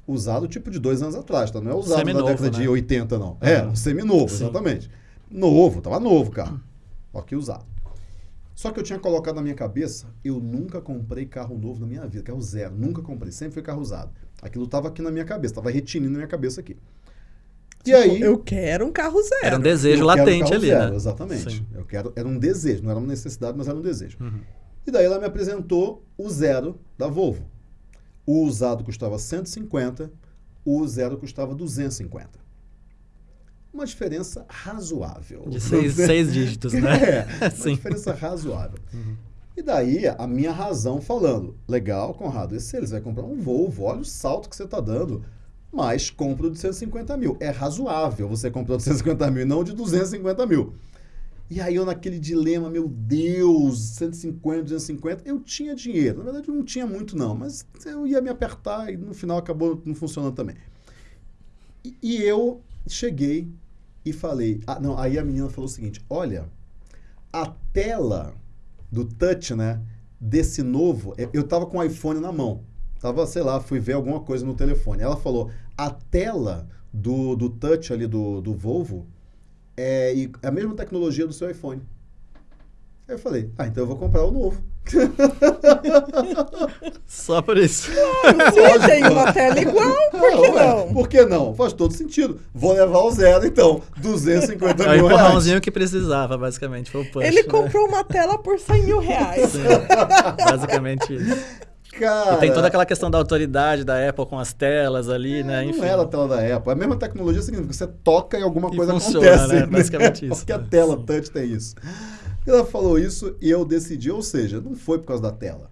Usado tipo de dois anos atrás, tá? Não é usado na Seminovo, década de né? 80, não. É, Uhum. um seminovo, Sim. exatamente. Novo, tava novo o carro. Ó, que usado. Só que eu tinha colocado na minha cabeça, eu nunca comprei carro novo na minha vida, carro zero, nunca comprei, sempre foi carro usado. Aquilo tava aqui na minha cabeça, tava retinindo na minha cabeça aqui. E aí, Tipo, Eu quero um carro zero. Era um desejo eu quero latente carro ali, zero, né? Exatamente. Sim. Eu quero, era um desejo, não era uma necessidade, mas era um desejo. Uhum. E daí ela me apresentou o zero da Volvo. O usado custava 150, o zero custava 250. Uma diferença razoável. De seis, seis dígitos, né? [laughs] É, [laughs] uma Sim. diferença razoável. E daí a minha razão falando, legal, Conrado, esse eles vai comprar um Volvo, olha o salto que você está dando, mas compra o de 150 mil. É razoável você comprar o de 150 mil e não o de 250 mil. E aí eu naquele dilema, meu Deus, 150, 250, eu tinha dinheiro. Na verdade eu não tinha muito não, mas eu ia me apertar e no final acabou não funcionando também. E, e eu cheguei e falei, ah, não, aí a menina falou o seguinte, olha, a tela do touch, né, desse novo, é, eu tava com o iPhone na mão. Tava, sei lá, fui ver alguma coisa no telefone. Ela falou, a tela do, do touch ali do, do Volvo é e- a mesma tecnologia do seu iPhone. Aí eu falei, ah, então eu vou comprar o novo. [laughs] Só por isso. Se tem uma tela igual, por que ué, não? Por que não? Faz todo sentido. Vou levar o zero, então. 250 É o mil reais. empurrãozinho que precisava, basicamente. Foi o push. Ele né? comprou uma tela por 100 mil reais. Sim, [laughs] basicamente isso. Cara, E tem toda aquela questão da autoridade da Apple com as telas ali, né? Enfim. Não era a tela da Apple. A mesma tecnologia significa que você toca e alguma E coisa funciona, acontece. né? Basicamente isso, Porque a tela Sim. touch tem isso. Ela falou isso e eu decidi, ou seja, não foi por causa da tela.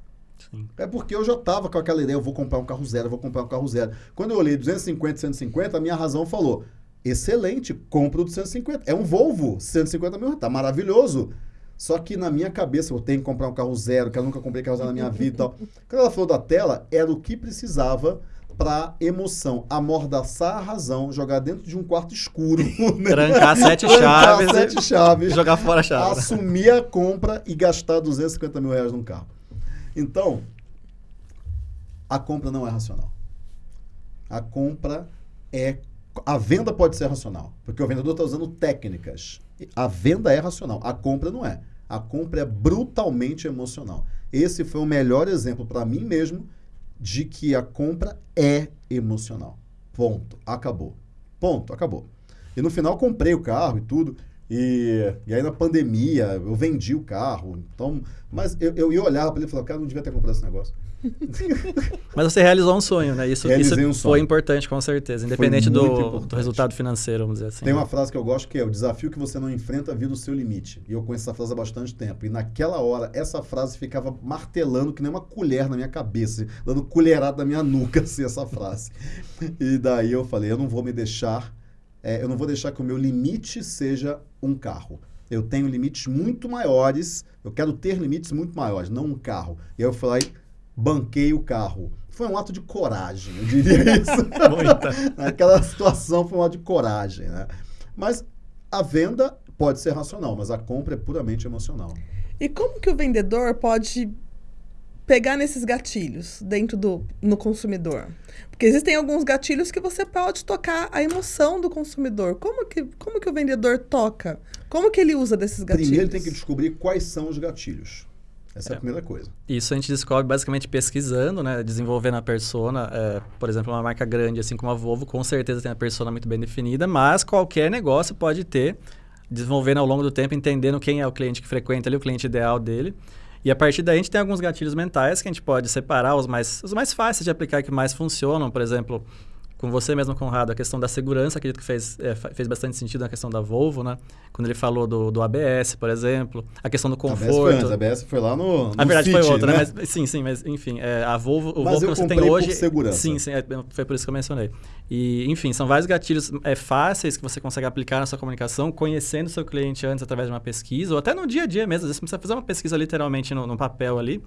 Sim. É porque eu já estava com aquela ideia, eu vou comprar um carro zero, eu vou comprar um carro zero. Quando eu olhei 250, 150, a minha razão falou, excelente, compra o de 150. É um Volvo, 150 mil, tá maravilhoso. Só que na minha cabeça, eu tenho que comprar um carro zero, que eu nunca comprei carro zero na minha vida e tal. [laughs] Quando ela falou da tela, era o que precisava para emoção, amordaçar a razão, jogar dentro de um quarto escuro. [laughs] né? Trancar sete Trancar chaves sete chaves jogar fora a chave. assumir a compra e gastar 250 mil reais num carro. Então, a compra não é racional. A compra é. A venda pode ser racional, porque o vendedor está usando técnicas. A venda é racional, a compra não é. A compra é brutalmente emocional. Esse foi o melhor exemplo para mim mesmo de que a compra é emocional. Ponto. Acabou. Ponto. Acabou. E no final comprei o carro e tudo. E, e aí na pandemia eu vendi o carro. Então, mas eu, eu ia olhar para ele e falava, cara, não devia ter comprado esse negócio. [laughs] Mas você realizou um sonho, né? Isso, Realizei isso um sonho. foi importante, com certeza. Independente do, importante. do resultado financeiro, vamos dizer assim. Tem né? uma frase que eu gosto que é o desafio que você não enfrenta vira o seu limite. E eu conheço essa frase há bastante tempo. E naquela hora, essa frase ficava martelando que nem uma colher na minha cabeça, dando colherada na minha nuca, [laughs] assim, essa frase. E daí eu falei, eu não vou me deixar, é, eu não vou deixar que o meu limite seja um carro. Eu tenho limites muito maiores, eu quero ter limites muito maiores, não um carro. E aí eu falei, banquei o carro. Foi um ato de coragem, eu diria [laughs] isso. Naquela situação foi um ato de coragem, né? Mas a venda pode ser racional, mas a compra é puramente emocional. E como que o vendedor pode pegar nesses gatilhos dentro do no consumidor? Porque existem alguns gatilhos que você pode tocar a emoção do consumidor. Como que, como que o vendedor toca? Como que ele usa desses gatilhos? Primeiro tem que descobrir quais são os gatilhos. Essa é, é a primeira coisa. Isso a gente descobre basicamente pesquisando, né? Desenvolvendo a persona. É, por exemplo, uma marca grande, assim como a Volvo, com certeza tem a persona muito bem definida, mas qualquer negócio pode ter, desenvolvendo ao longo do tempo, entendendo quem é o cliente que frequenta ali, o cliente ideal dele. E a partir daí a gente tem alguns gatilhos mentais que a gente pode separar, os mais, os mais fáceis de aplicar, que mais funcionam. Por exemplo, com você mesmo, Conrado, a questão da segurança, acredito que fez, é, fez bastante sentido na questão da Volvo, né? Quando ele falou do, do ABS, por exemplo, a questão do conforto. ABS foi, ABS foi lá no, no A verdade City, foi outra, né? né? Mas, sim, sim, mas enfim, é, a Volvo, o mas Volvo que você tem hoje... segurança. Sim, sim, é, foi por isso que eu mencionei. E, enfim, são vários gatilhos é, fáceis que você consegue aplicar na sua comunicação, conhecendo o seu cliente antes através de uma pesquisa, ou até no dia a dia mesmo. Às vezes você precisa fazer uma pesquisa literalmente no, no papel ali,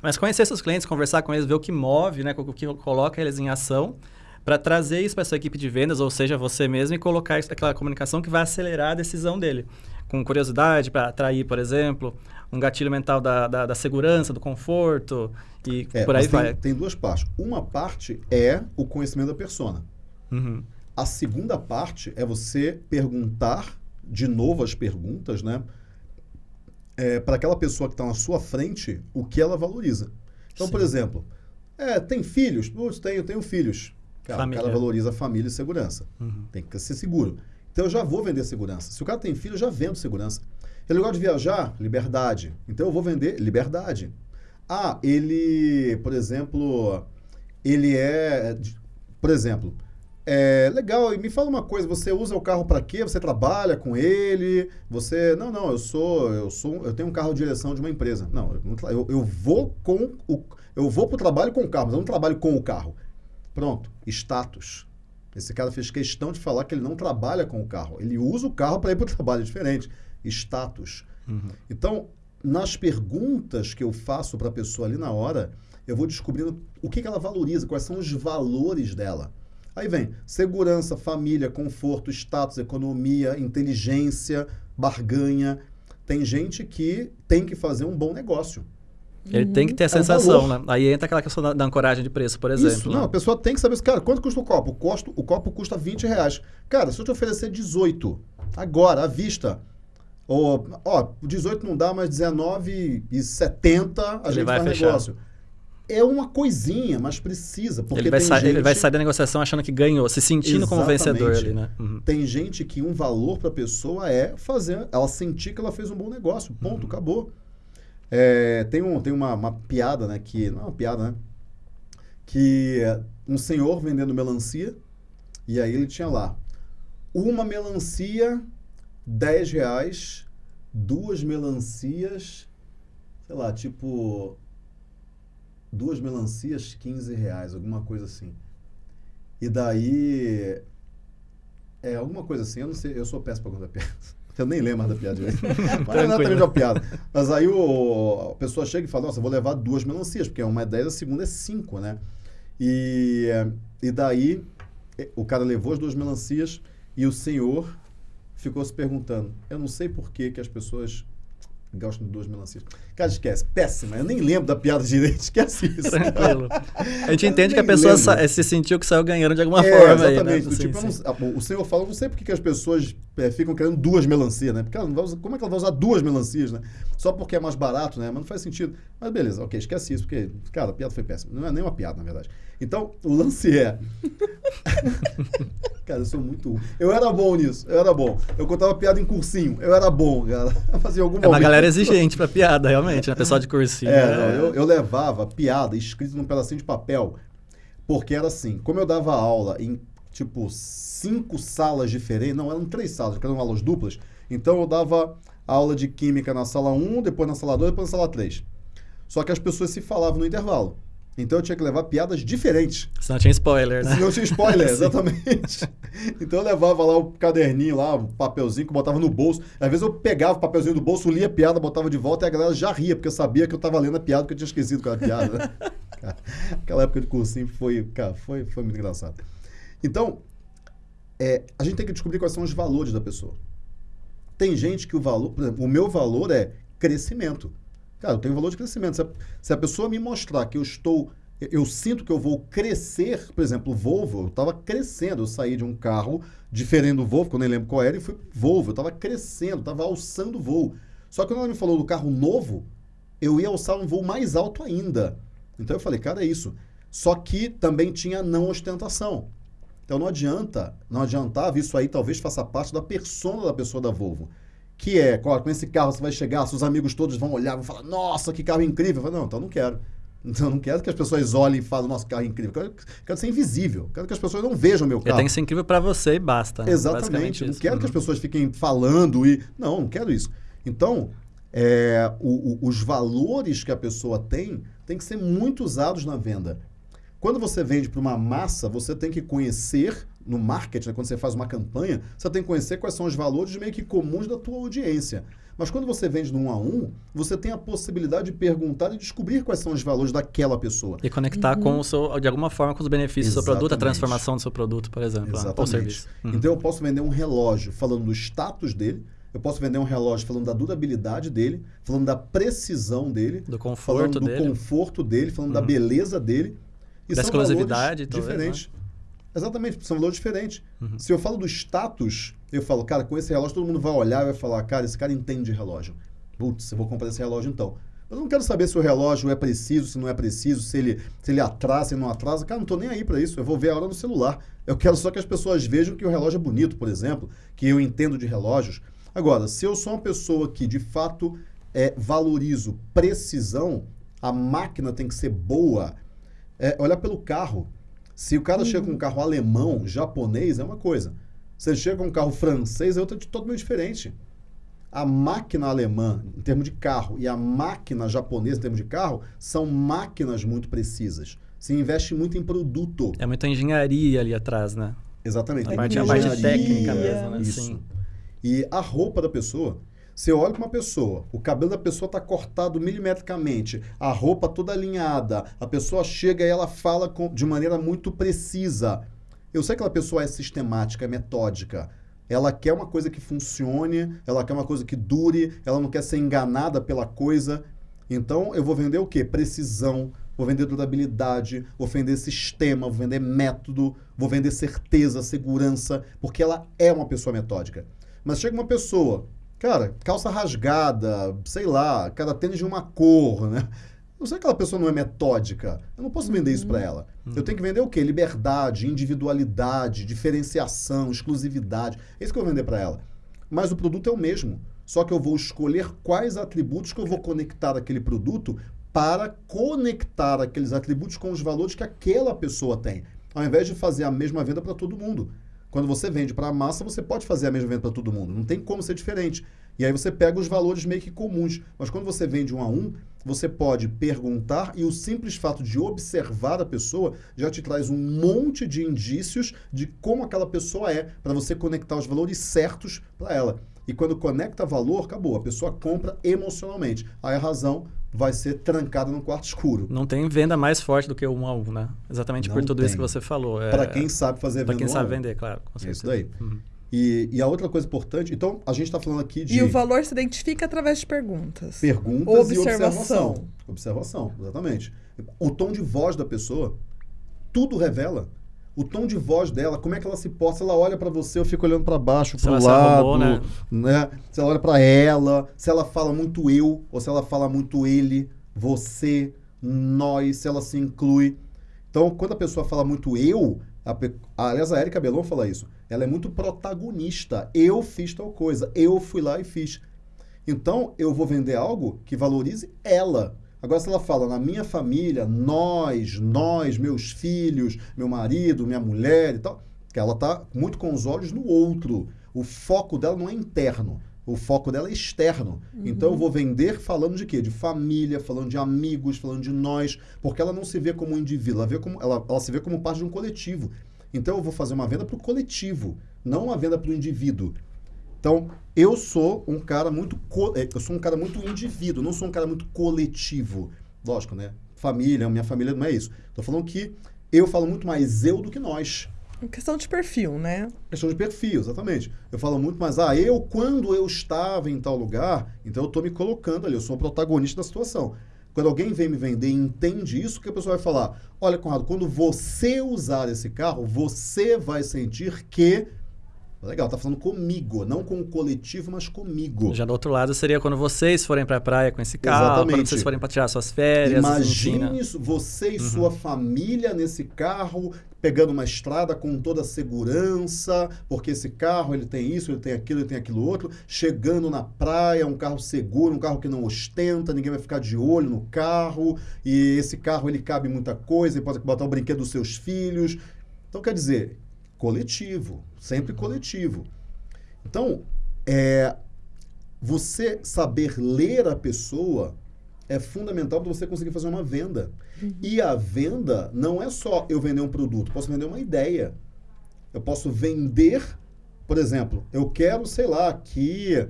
mas conhecer seus clientes, conversar com eles, ver o que move, né? O que coloca eles em ação para trazer isso para sua equipe de vendas, ou seja, você mesmo, e colocar isso, aquela comunicação que vai acelerar a decisão dele. Com curiosidade, para atrair, por exemplo, um gatilho mental da, da, da segurança, do conforto, e é, por aí tem, vai. Tem duas partes. Uma parte é o conhecimento da persona. Uhum. A segunda parte é você perguntar de novo as perguntas, né? É, para aquela pessoa que está na sua frente, o que ela valoriza. Então, Sim. por exemplo, é, tem filhos? Putz, tenho, tenho filhos. Cara, o cara valoriza a família e segurança. Uhum. Tem que ser seguro. Então eu já vou vender segurança. Se o cara tem filho, eu já vendo segurança. Ele gosta de viajar? Liberdade. Então eu vou vender liberdade. Ah, ele, por exemplo, ele é. Por exemplo, é legal, e me fala uma coisa, você usa o carro para quê? Você trabalha com ele? Você. Não, não, eu sou. Eu sou. Eu tenho um carro de direção de uma empresa. Não, eu, eu vou com o. Eu vou para o trabalho com o carro, mas eu não trabalho com o carro. Pronto, status. Esse cara fez questão de falar que ele não trabalha com o carro. Ele usa o carro para ir para o [laughs] trabalho, é diferente. Status. Uhum. Então, nas perguntas que eu faço para a pessoa ali na hora, eu vou descobrindo o que, que ela valoriza, quais são os valores dela. Aí vem segurança, família, conforto, status, economia, inteligência, barganha. Tem gente que tem que fazer um bom negócio. Ele uhum. tem que ter a sensação, é né? Aí entra aquela questão da, da, ancoragem de preço, por exemplo. Isso, né? não, a pessoa tem que saber, cara, quanto custa o copo? O, costo, o copo custa 20 reais. Cara, se eu te oferecer 18, agora, à vista, ou, ó, 18 não dá, mas 19,70 a Ele gente vai faz fechar. negócio. É uma coisinha, mas precisa. Porque ele, vai sair, gente... ele vai sair da negociação achando que ganhou, se sentindo Exatamente. como vencedor ali, né? Uhum. Tem gente que um valor para a pessoa é fazer ela sentir que ela fez um bom negócio. Ponto, uhum. acabou. É, tem um, tem uma, uma, piada, né? Que, não é uma piada, né? Que um senhor vendendo melancia, e aí ele tinha lá uma melancia, 10 reais, duas melancias, sei lá, tipo duas melancias, 15 reais, alguma coisa assim. E daí. É, alguma coisa assim, eu não sei, eu sou péssimo para contar [laughs] piadas. Eu nem lembro mais da piada direito. [laughs] Mas não é uma piada. Mas aí o, a pessoa chega e fala, nossa, vou levar duas melancias, porque uma é 10, a segunda é 5, né? E, e daí o cara levou as duas melancias e o senhor ficou se perguntando, eu não sei por que, que as pessoas Gostam de duas melancias. Cara, esquece. Péssima. Eu nem lembro da piada direito. [laughs] Esquece isso. Tranquilo. A gente entende que a pessoa se sentiu que saiu ganhando de alguma é, forma. Exatamente. Aí, né? tipo, sim, não, o senhor fala, não sei por que as pessoas é, ficam querendo duas melancias, né? Porque ela não vai usar, como é que ela vai usar duas melancias, né? Só porque é mais barato, né? Mas não faz sentido. Mas beleza, ok, esquece isso, porque, cara, a piada foi péssima. Não é nem uma piada, na verdade. Então, o lance é. [laughs] cara, eu sou muito. Eu era bom nisso, eu era bom. Eu contava piada em cursinho, eu era bom, cara. [laughs] Fazia algum É uma galera exigente pra piada, realmente, né? Pessoal de cursinho. É, né? eu, eu levava piada escrita num pedacinho de papel, porque era assim, como eu dava aula em, tipo, cinco salas diferentes, não, eram três salas, porque eram aulas duplas, então eu dava aula de química na sala 1, depois na sala 2, depois na sala 3. Só que as pessoas se falavam no intervalo. Então eu tinha que levar piadas diferentes. Senão tinha spoiler, né? Senão tinha spoiler, [laughs] [laughs] exatamente. então eu levava lá o caderninho lá, o papelzinho que eu botava no bolso. Às vezes eu pegava o papelzinho do bolso, lia a piada, botava de volta e a galera já ria, porque eu sabia que eu estava lendo a piada, porque eu tinha esquecido qual era a piada. Né? [laughs] aquela época de cursinho foi, cara, foi, foi muito engraçado. Então, é, a gente tem que descobrir quais são os valores da pessoa. Tem gente que o valor, por exemplo, o meu valor é crescimento. Cara, eu tenho valor de crescimento. Se a, se a pessoa me mostrar que eu estou eu sinto que eu vou crescer, por exemplo, Volvo, eu estava crescendo, eu saí de um carro diferente do Volvo, que eu nem lembro qual era, e fui Volvo, eu estava crescendo, estava alçando o voo. Só que quando ela me falou do carro novo, eu ia alçar um voo mais alto ainda. Então eu falei, cara, é isso. Só que também tinha não ostentação. Então não adianta, não adiantava, isso aí talvez faça parte da persona da pessoa da Volvo. Que é, com esse carro você vai chegar, seus amigos todos vão olhar, vão falar, nossa, que carro incrível. Eu falei, não, então não quero. [laughs] Então não quero que as pessoas olhem e falem, nosso carro é incrível. Quero, quero ser invisível. Quero que as pessoas não vejam meu carro. Tem que ser incrível para você e basta. Né? Exatamente. Não quero uhum. que as uhum. pessoas fiquem falando e. Não, não quero isso. Então, é, o, o, os valores que a pessoa tem tem que ser muito usados na venda. Quando você vende para uma massa, você tem que conhecer no marketing, né, quando você faz uma campanha, você tem que conhecer quais são os valores meio que comuns da tua audiência. Mas quando você vende no um a um, você tem a possibilidade de perguntar e descobrir quais são os valores daquela pessoa. E conectar uhum. com o seu, de alguma forma com os benefícios Exatamente. do seu produto, a transformação do seu produto, por exemplo, Exatamente. ou serviço. Uhum. Então eu posso vender um relógio falando do status dele, eu posso vender um relógio falando da durabilidade dele, falando da precisão dele, do conforto falando dele, do conforto dele, falando uhum. da beleza dele. E da exclusividade, talvez, diferentes. Né? Exatamente, são valores diferentes. Uhum. Se eu falo do status, eu falo, cara, com esse relógio todo mundo vai olhar e vai falar, cara, esse cara entende de relógio. Putz, eu vou comprar esse relógio então. Mas eu não quero saber se o relógio é preciso, se não é preciso, se ele, se ele atrasa, se não atrasa. Cara, não estou nem aí para isso. Eu vou ver a hora no celular. Eu quero só que as pessoas vejam que o relógio é bonito, por exemplo, que eu entendo de relógios. Agora, se eu sou uma pessoa que de fato é, valorizo precisão, a máquina tem que ser boa. É, olhar pelo carro. Se o cara uhum. chega com um carro alemão, japonês, é uma coisa. Se ele chega com um carro francês, é outra totalmente diferente. A máquina alemã, em termos de carro, e a máquina japonesa, em termos de carro, são máquinas muito precisas. Se investe muito em produto. É muita engenharia ali atrás, né? Exatamente. A parte, a parte técnica mesmo, né? Isso. Sim. E a roupa da pessoa, você olha para uma pessoa, o cabelo da pessoa está cortado milimetricamente, a roupa toda alinhada, a pessoa chega e ela fala com, de maneira muito precisa. Eu sei que aquela pessoa é sistemática, é metódica. Ela quer uma coisa que funcione, ela quer uma coisa que dure, ela não quer ser enganada pela coisa. Então eu vou vender o quê? Precisão, vou vender durabilidade, vou vender sistema, vou vender método, vou vender certeza, segurança, porque ela é uma pessoa metódica. Mas chega uma pessoa Cara, calça rasgada, sei lá, cada tênis de uma cor, né? Não sei que aquela pessoa não é metódica. Eu não posso vender isso para uhum. ela. Uhum. Eu tenho que vender o quê? Liberdade, individualidade, diferenciação, exclusividade. É isso que eu vou vender para ela. Mas o produto é o mesmo. Só que eu vou escolher quais atributos que eu vou conectar aquele produto para conectar aqueles atributos com os valores que aquela pessoa tem. Ao invés de fazer a mesma venda para todo mundo. Quando você vende para a massa, você pode fazer a mesma venda para todo mundo. Não tem como ser diferente. E aí você pega os valores meio que comuns. Mas quando você vende um a um, você pode perguntar e o simples fato de observar a pessoa já te traz um monte de indícios de como aquela pessoa é, para você conectar os valores certos para ela. E quando conecta valor, acabou. A pessoa compra emocionalmente. Aí a razão vai ser trancada no quarto escuro. Não tem venda mais forte do que o um a um, né? Exatamente Não por tudo tem. isso que você falou. É... Para quem sabe fazer venda. Para quem sabe vender, claro. É isso daí. Uhum. E, e, a outra coisa importante, então a gente está falando aqui de. E o valor se identifica através de perguntas. Perguntas observação. e observação. Observação, exatamente. O tom de voz da pessoa, tudo revela o tom de voz dela, como é que ela se posta, ela olha para você, eu fico olhando para baixo, para o lado, arrumou, né? né? Se ela olha para ela, se ela fala muito eu ou se ela fala muito ele, você, nós, se ela se inclui. Então, quando a pessoa fala muito eu, a, aliás, a Erika Belon fala isso, ela é muito protagonista. Eu fiz tal coisa, eu fui lá e fiz. Então, eu vou vender algo que valorize ela, Agora, se ela fala na minha família, nós, nós, meus filhos, meu marido, minha mulher e tal, que ela está muito com os olhos no outro. O foco dela não é interno. O foco dela é externo. Uhum. Então eu vou vender falando de quê? De família, falando de amigos, falando de nós, porque ela não se vê como um indivíduo, ela, vê como, ela, ela se vê como parte de um coletivo. Então eu vou fazer uma venda para o coletivo, não uma venda para o indivíduo. Então, eu sou um cara muito é, eu sou um cara muito indivíduo, não sou um cara muito coletivo. Lógico, né? Família, minha família não é isso. Estou falando que eu falo muito mais eu do que nós. Questão de perfil, né? Questão de perfil, exatamente. Eu falo muito, mas ah, eu, quando eu estava em tal lugar, então eu estou me colocando ali, eu sou o protagonista da situação. Quando alguém vem me vender e entende isso, o que a pessoa vai falar? Olha, Conrado, quando você usar esse carro, você vai sentir que Legal, tá falando comigo, não com o coletivo, mas comigo. Já do outro lado seria quando vocês forem para a praia com esse carro, Exatamente. quando vocês forem para tirar suas férias. Imagine isso, você e uhum. sua família nesse carro, pegando uma estrada com toda a segurança, porque esse carro ele tem isso, ele tem aquilo, ele tem aquilo outro, chegando na praia, um carro seguro, um carro que não ostenta, ninguém vai ficar de olho no carro, e esse carro ele cabe muita coisa, ele pode botar o brinquedo dos seus filhos. Então quer dizer, coletivo, sempre coletivo. Então, é, você saber ler a pessoa é fundamental para você conseguir fazer uma venda. Uhum. E a venda não é só eu vender um produto, posso vender uma ideia. Eu posso vender, por exemplo, eu quero, sei lá, que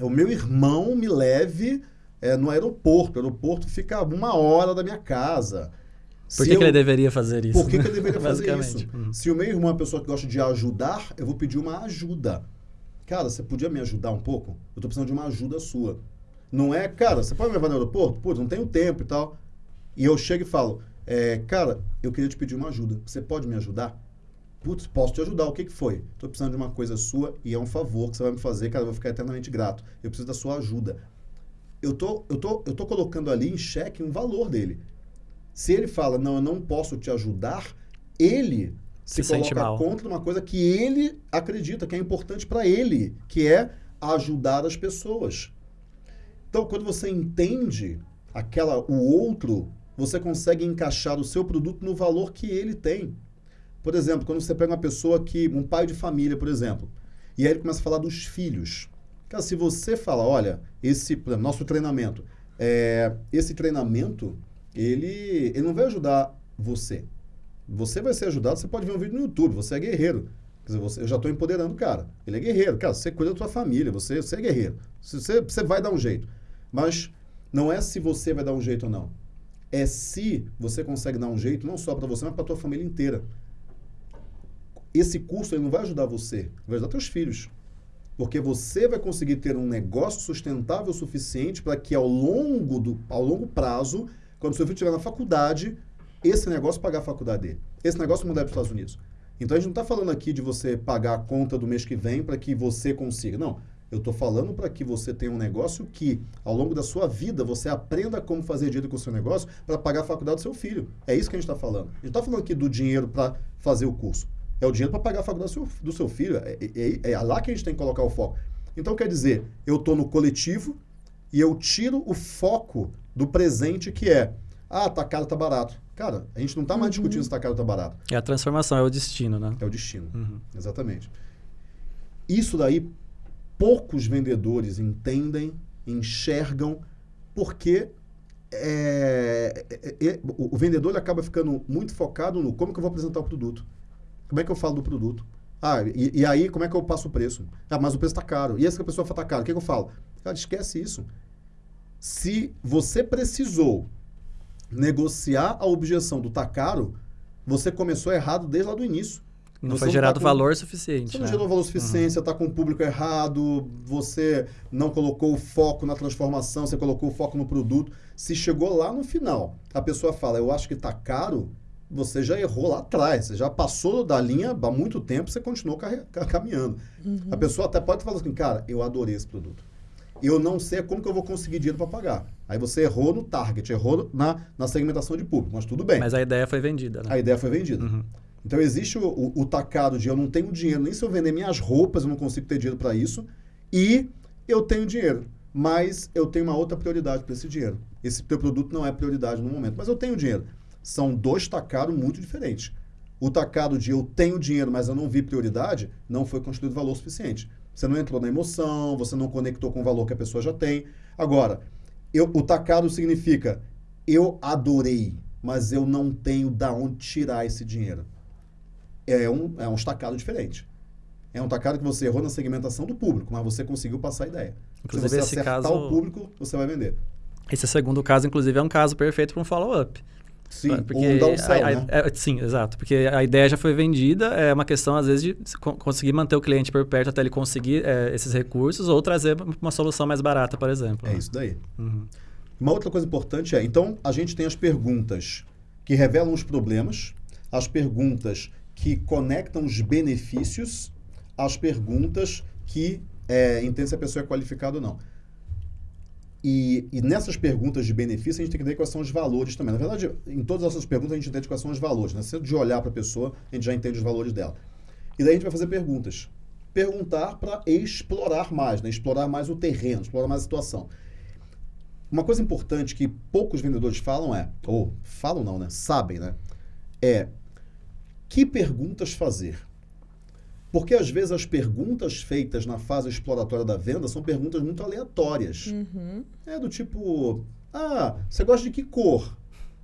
o meu irmão me leve é, no aeroporto. O aeroporto fica uma hora da minha casa. Por que, eu... que, ele deveria fazer isso? Por que, que ele deveria [laughs] fazer isso? Uhum. Se o meu irmão é uma pessoa que gosta de ajudar, eu vou pedir uma ajuda. Cara, você podia me ajudar um pouco? Eu estou precisando de uma ajuda sua. Não é, cara, você pode me levar no aeroporto? Putz, não tenho tempo e tal. E eu chego e falo, é, cara, eu queria te pedir uma ajuda. Você pode me ajudar? Putz, posso te ajudar. O que, que foi? Estou precisando de uma coisa sua e é um favor que você vai me fazer, cara, eu vou ficar eternamente grato. Eu preciso da sua ajuda. Eu tô, eu tô, eu tô colocando ali em xeque um valor dele. Se ele fala, não, eu não posso te ajudar, ele se, se coloca contra uma coisa que ele acredita que é importante para ele, que é ajudar as pessoas. Então, quando você entende aquela o outro, você consegue encaixar o seu produto no valor que ele tem. Por exemplo, quando você pega uma pessoa que, um pai de família, por exemplo, e aí ele começa a falar dos filhos. Cara, se você fala, olha, esse nosso treinamento, é, esse treinamento ele, ele não vai ajudar você. Você vai ser ajudado, você pode ver um vídeo no YouTube, você é guerreiro. Quer dizer, você, eu já estou empoderando o cara. Ele é guerreiro. Cara, você cuida da sua família, você, você é guerreiro. Você, você vai dar um jeito. Mas não é se você vai dar um jeito ou não. É se você consegue dar um jeito, não só para você, mas para a tua família inteira. Esse curso ele não vai ajudar você, vai ajudar teus filhos. Porque você vai conseguir ter um negócio sustentável o suficiente para que ao longo, do, ao longo prazo quando seu filho estiver na faculdade, esse negócio pagar a faculdade dele. Esse negócio mudar para os Estados Unidos. Então a gente não está falando aqui de você pagar a conta do mês que vem para que você consiga. Não. Eu estou falando para que você tenha um negócio que, ao longo da sua vida, você aprenda como fazer dinheiro com o seu negócio para pagar a faculdade do seu filho. É isso que a gente está falando. A gente está falando aqui do dinheiro para fazer o curso. É o dinheiro para pagar a faculdade do seu, do seu filho. É, é, é, é lá que a gente tem que colocar o foco. Então, quer dizer, eu estou no coletivo e eu tiro o foco do presente que é, ah, tá caro, tá barato. Cara, a gente não está mais uhum. discutindo se tá caro ou tá barato. É a transformação, é o destino, né? É o destino, uhum. exatamente. Isso daí, poucos vendedores entendem, enxergam, porque é, é, é, o, o, vendedor ele acaba ficando muito focado no como que eu vou apresentar o produto. Como é que eu falo do produto? Ah, e, e aí como é que eu passo o preço? Ah, mas o preço está caro. E essa que a pessoa fala tá caro, o que, que eu falo? Cara, esquece isso. Se você precisou negociar a objeção do tá caro, você começou errado desde lá do início. Não você foi gerado tá com, valor suficiente. Você né? não gerou valor suficiente, uhum. você está com o público errado, você não colocou o foco na transformação, você colocou o foco no produto. Se chegou lá no final, a pessoa fala, eu acho que está caro, você já errou lá atrás, você já passou da linha há muito tempo, você continuou caminhando. Uhum. A pessoa até pode falar assim, cara, eu adorei esse produto eu não sei como que eu vou conseguir dinheiro para pagar. Aí você errou no target, errou na, na segmentação de público, mas tudo bem. Mas a ideia foi vendida, né? A ideia foi vendida. Uhum. Então existe o, o, o, tacado de eu não tenho dinheiro, nem se eu vender minhas roupas eu não consigo ter dinheiro para isso, e eu tenho dinheiro, mas eu tenho uma outra prioridade para esse dinheiro. Esse teu produto não é prioridade no momento, mas eu tenho dinheiro. São dois tacados muito diferentes. O tacado de eu tenho dinheiro, mas eu não vi prioridade, não foi construído valor suficiente. Você não entrou na emoção, você não conectou com o valor que a pessoa já tem. Agora, eu, o tacado significa eu adorei, mas eu não tenho da onde tirar esse dinheiro. É um, é um estacado diferente. É um tacado que você errou na segmentação do público, mas você conseguiu passar a ideia. Inclusive, Se você esse acertar caso, o público, você vai vender. Esse segundo caso, inclusive, é um caso perfeito para um follow-up. Sim, porque um a, né? É, sim, exato. Porque a ideia já foi vendida, é uma questão, às vezes, de conseguir manter o cliente por perto até ele conseguir é, esses recursos ou trazer uma solução mais barata, por exemplo. É né? isso daí. Uhum. Uma outra coisa importante é, então, a gente tem as perguntas que revelam os problemas, as perguntas que conectam os benefícios, as perguntas que é, entendem se a pessoa é qualificada ou não. E, e, nessas perguntas de benefício, a gente tem que entender quais são os valores também. Na verdade, em todas essas perguntas, a gente entende quais são os valores. Né? Se de olhar para a pessoa, a gente já entende os valores dela. E daí a gente vai fazer perguntas. Perguntar para explorar mais, né? explorar mais o terreno, explorar mais a situação. Uma coisa importante que poucos vendedores falam é, ou falam não, né? Sabem, né? É que perguntas fazer. Porque às vezes as perguntas feitas na fase exploratória da venda são perguntas muito aleatórias. Uhum. É do tipo, ah, você gosta de que cor?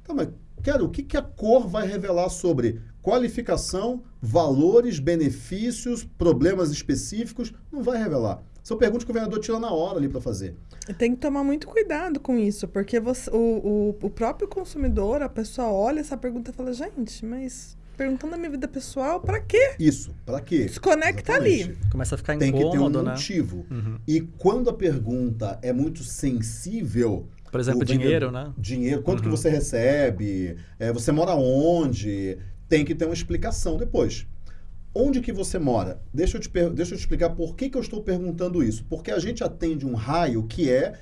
Tá, mas quero, o que, que a cor vai revelar sobre qualificação, valores, benefícios, problemas específicos? Não vai revelar. São perguntas que o vendedor tira na hora ali para fazer. Tem que tomar muito cuidado com isso, porque você, o, o, o próprio consumidor, a pessoa olha essa pergunta e fala, gente, mas perguntando a minha vida pessoal, para quê? Isso, para quê? Desconecta Exatamente. ali. Começa a ficar incômodo, Tem que ter um né? motivo. Uhum. E quando a pergunta é muito sensível... Por exemplo, dinheiro, né? Dinheiro, quanto uhum. que você recebe, é, você mora onde, tem que ter uma explicação depois. Onde que você mora? Deixa eu te, deixa eu te explicar por que, que eu estou perguntando isso. Porque a gente atende um raio que é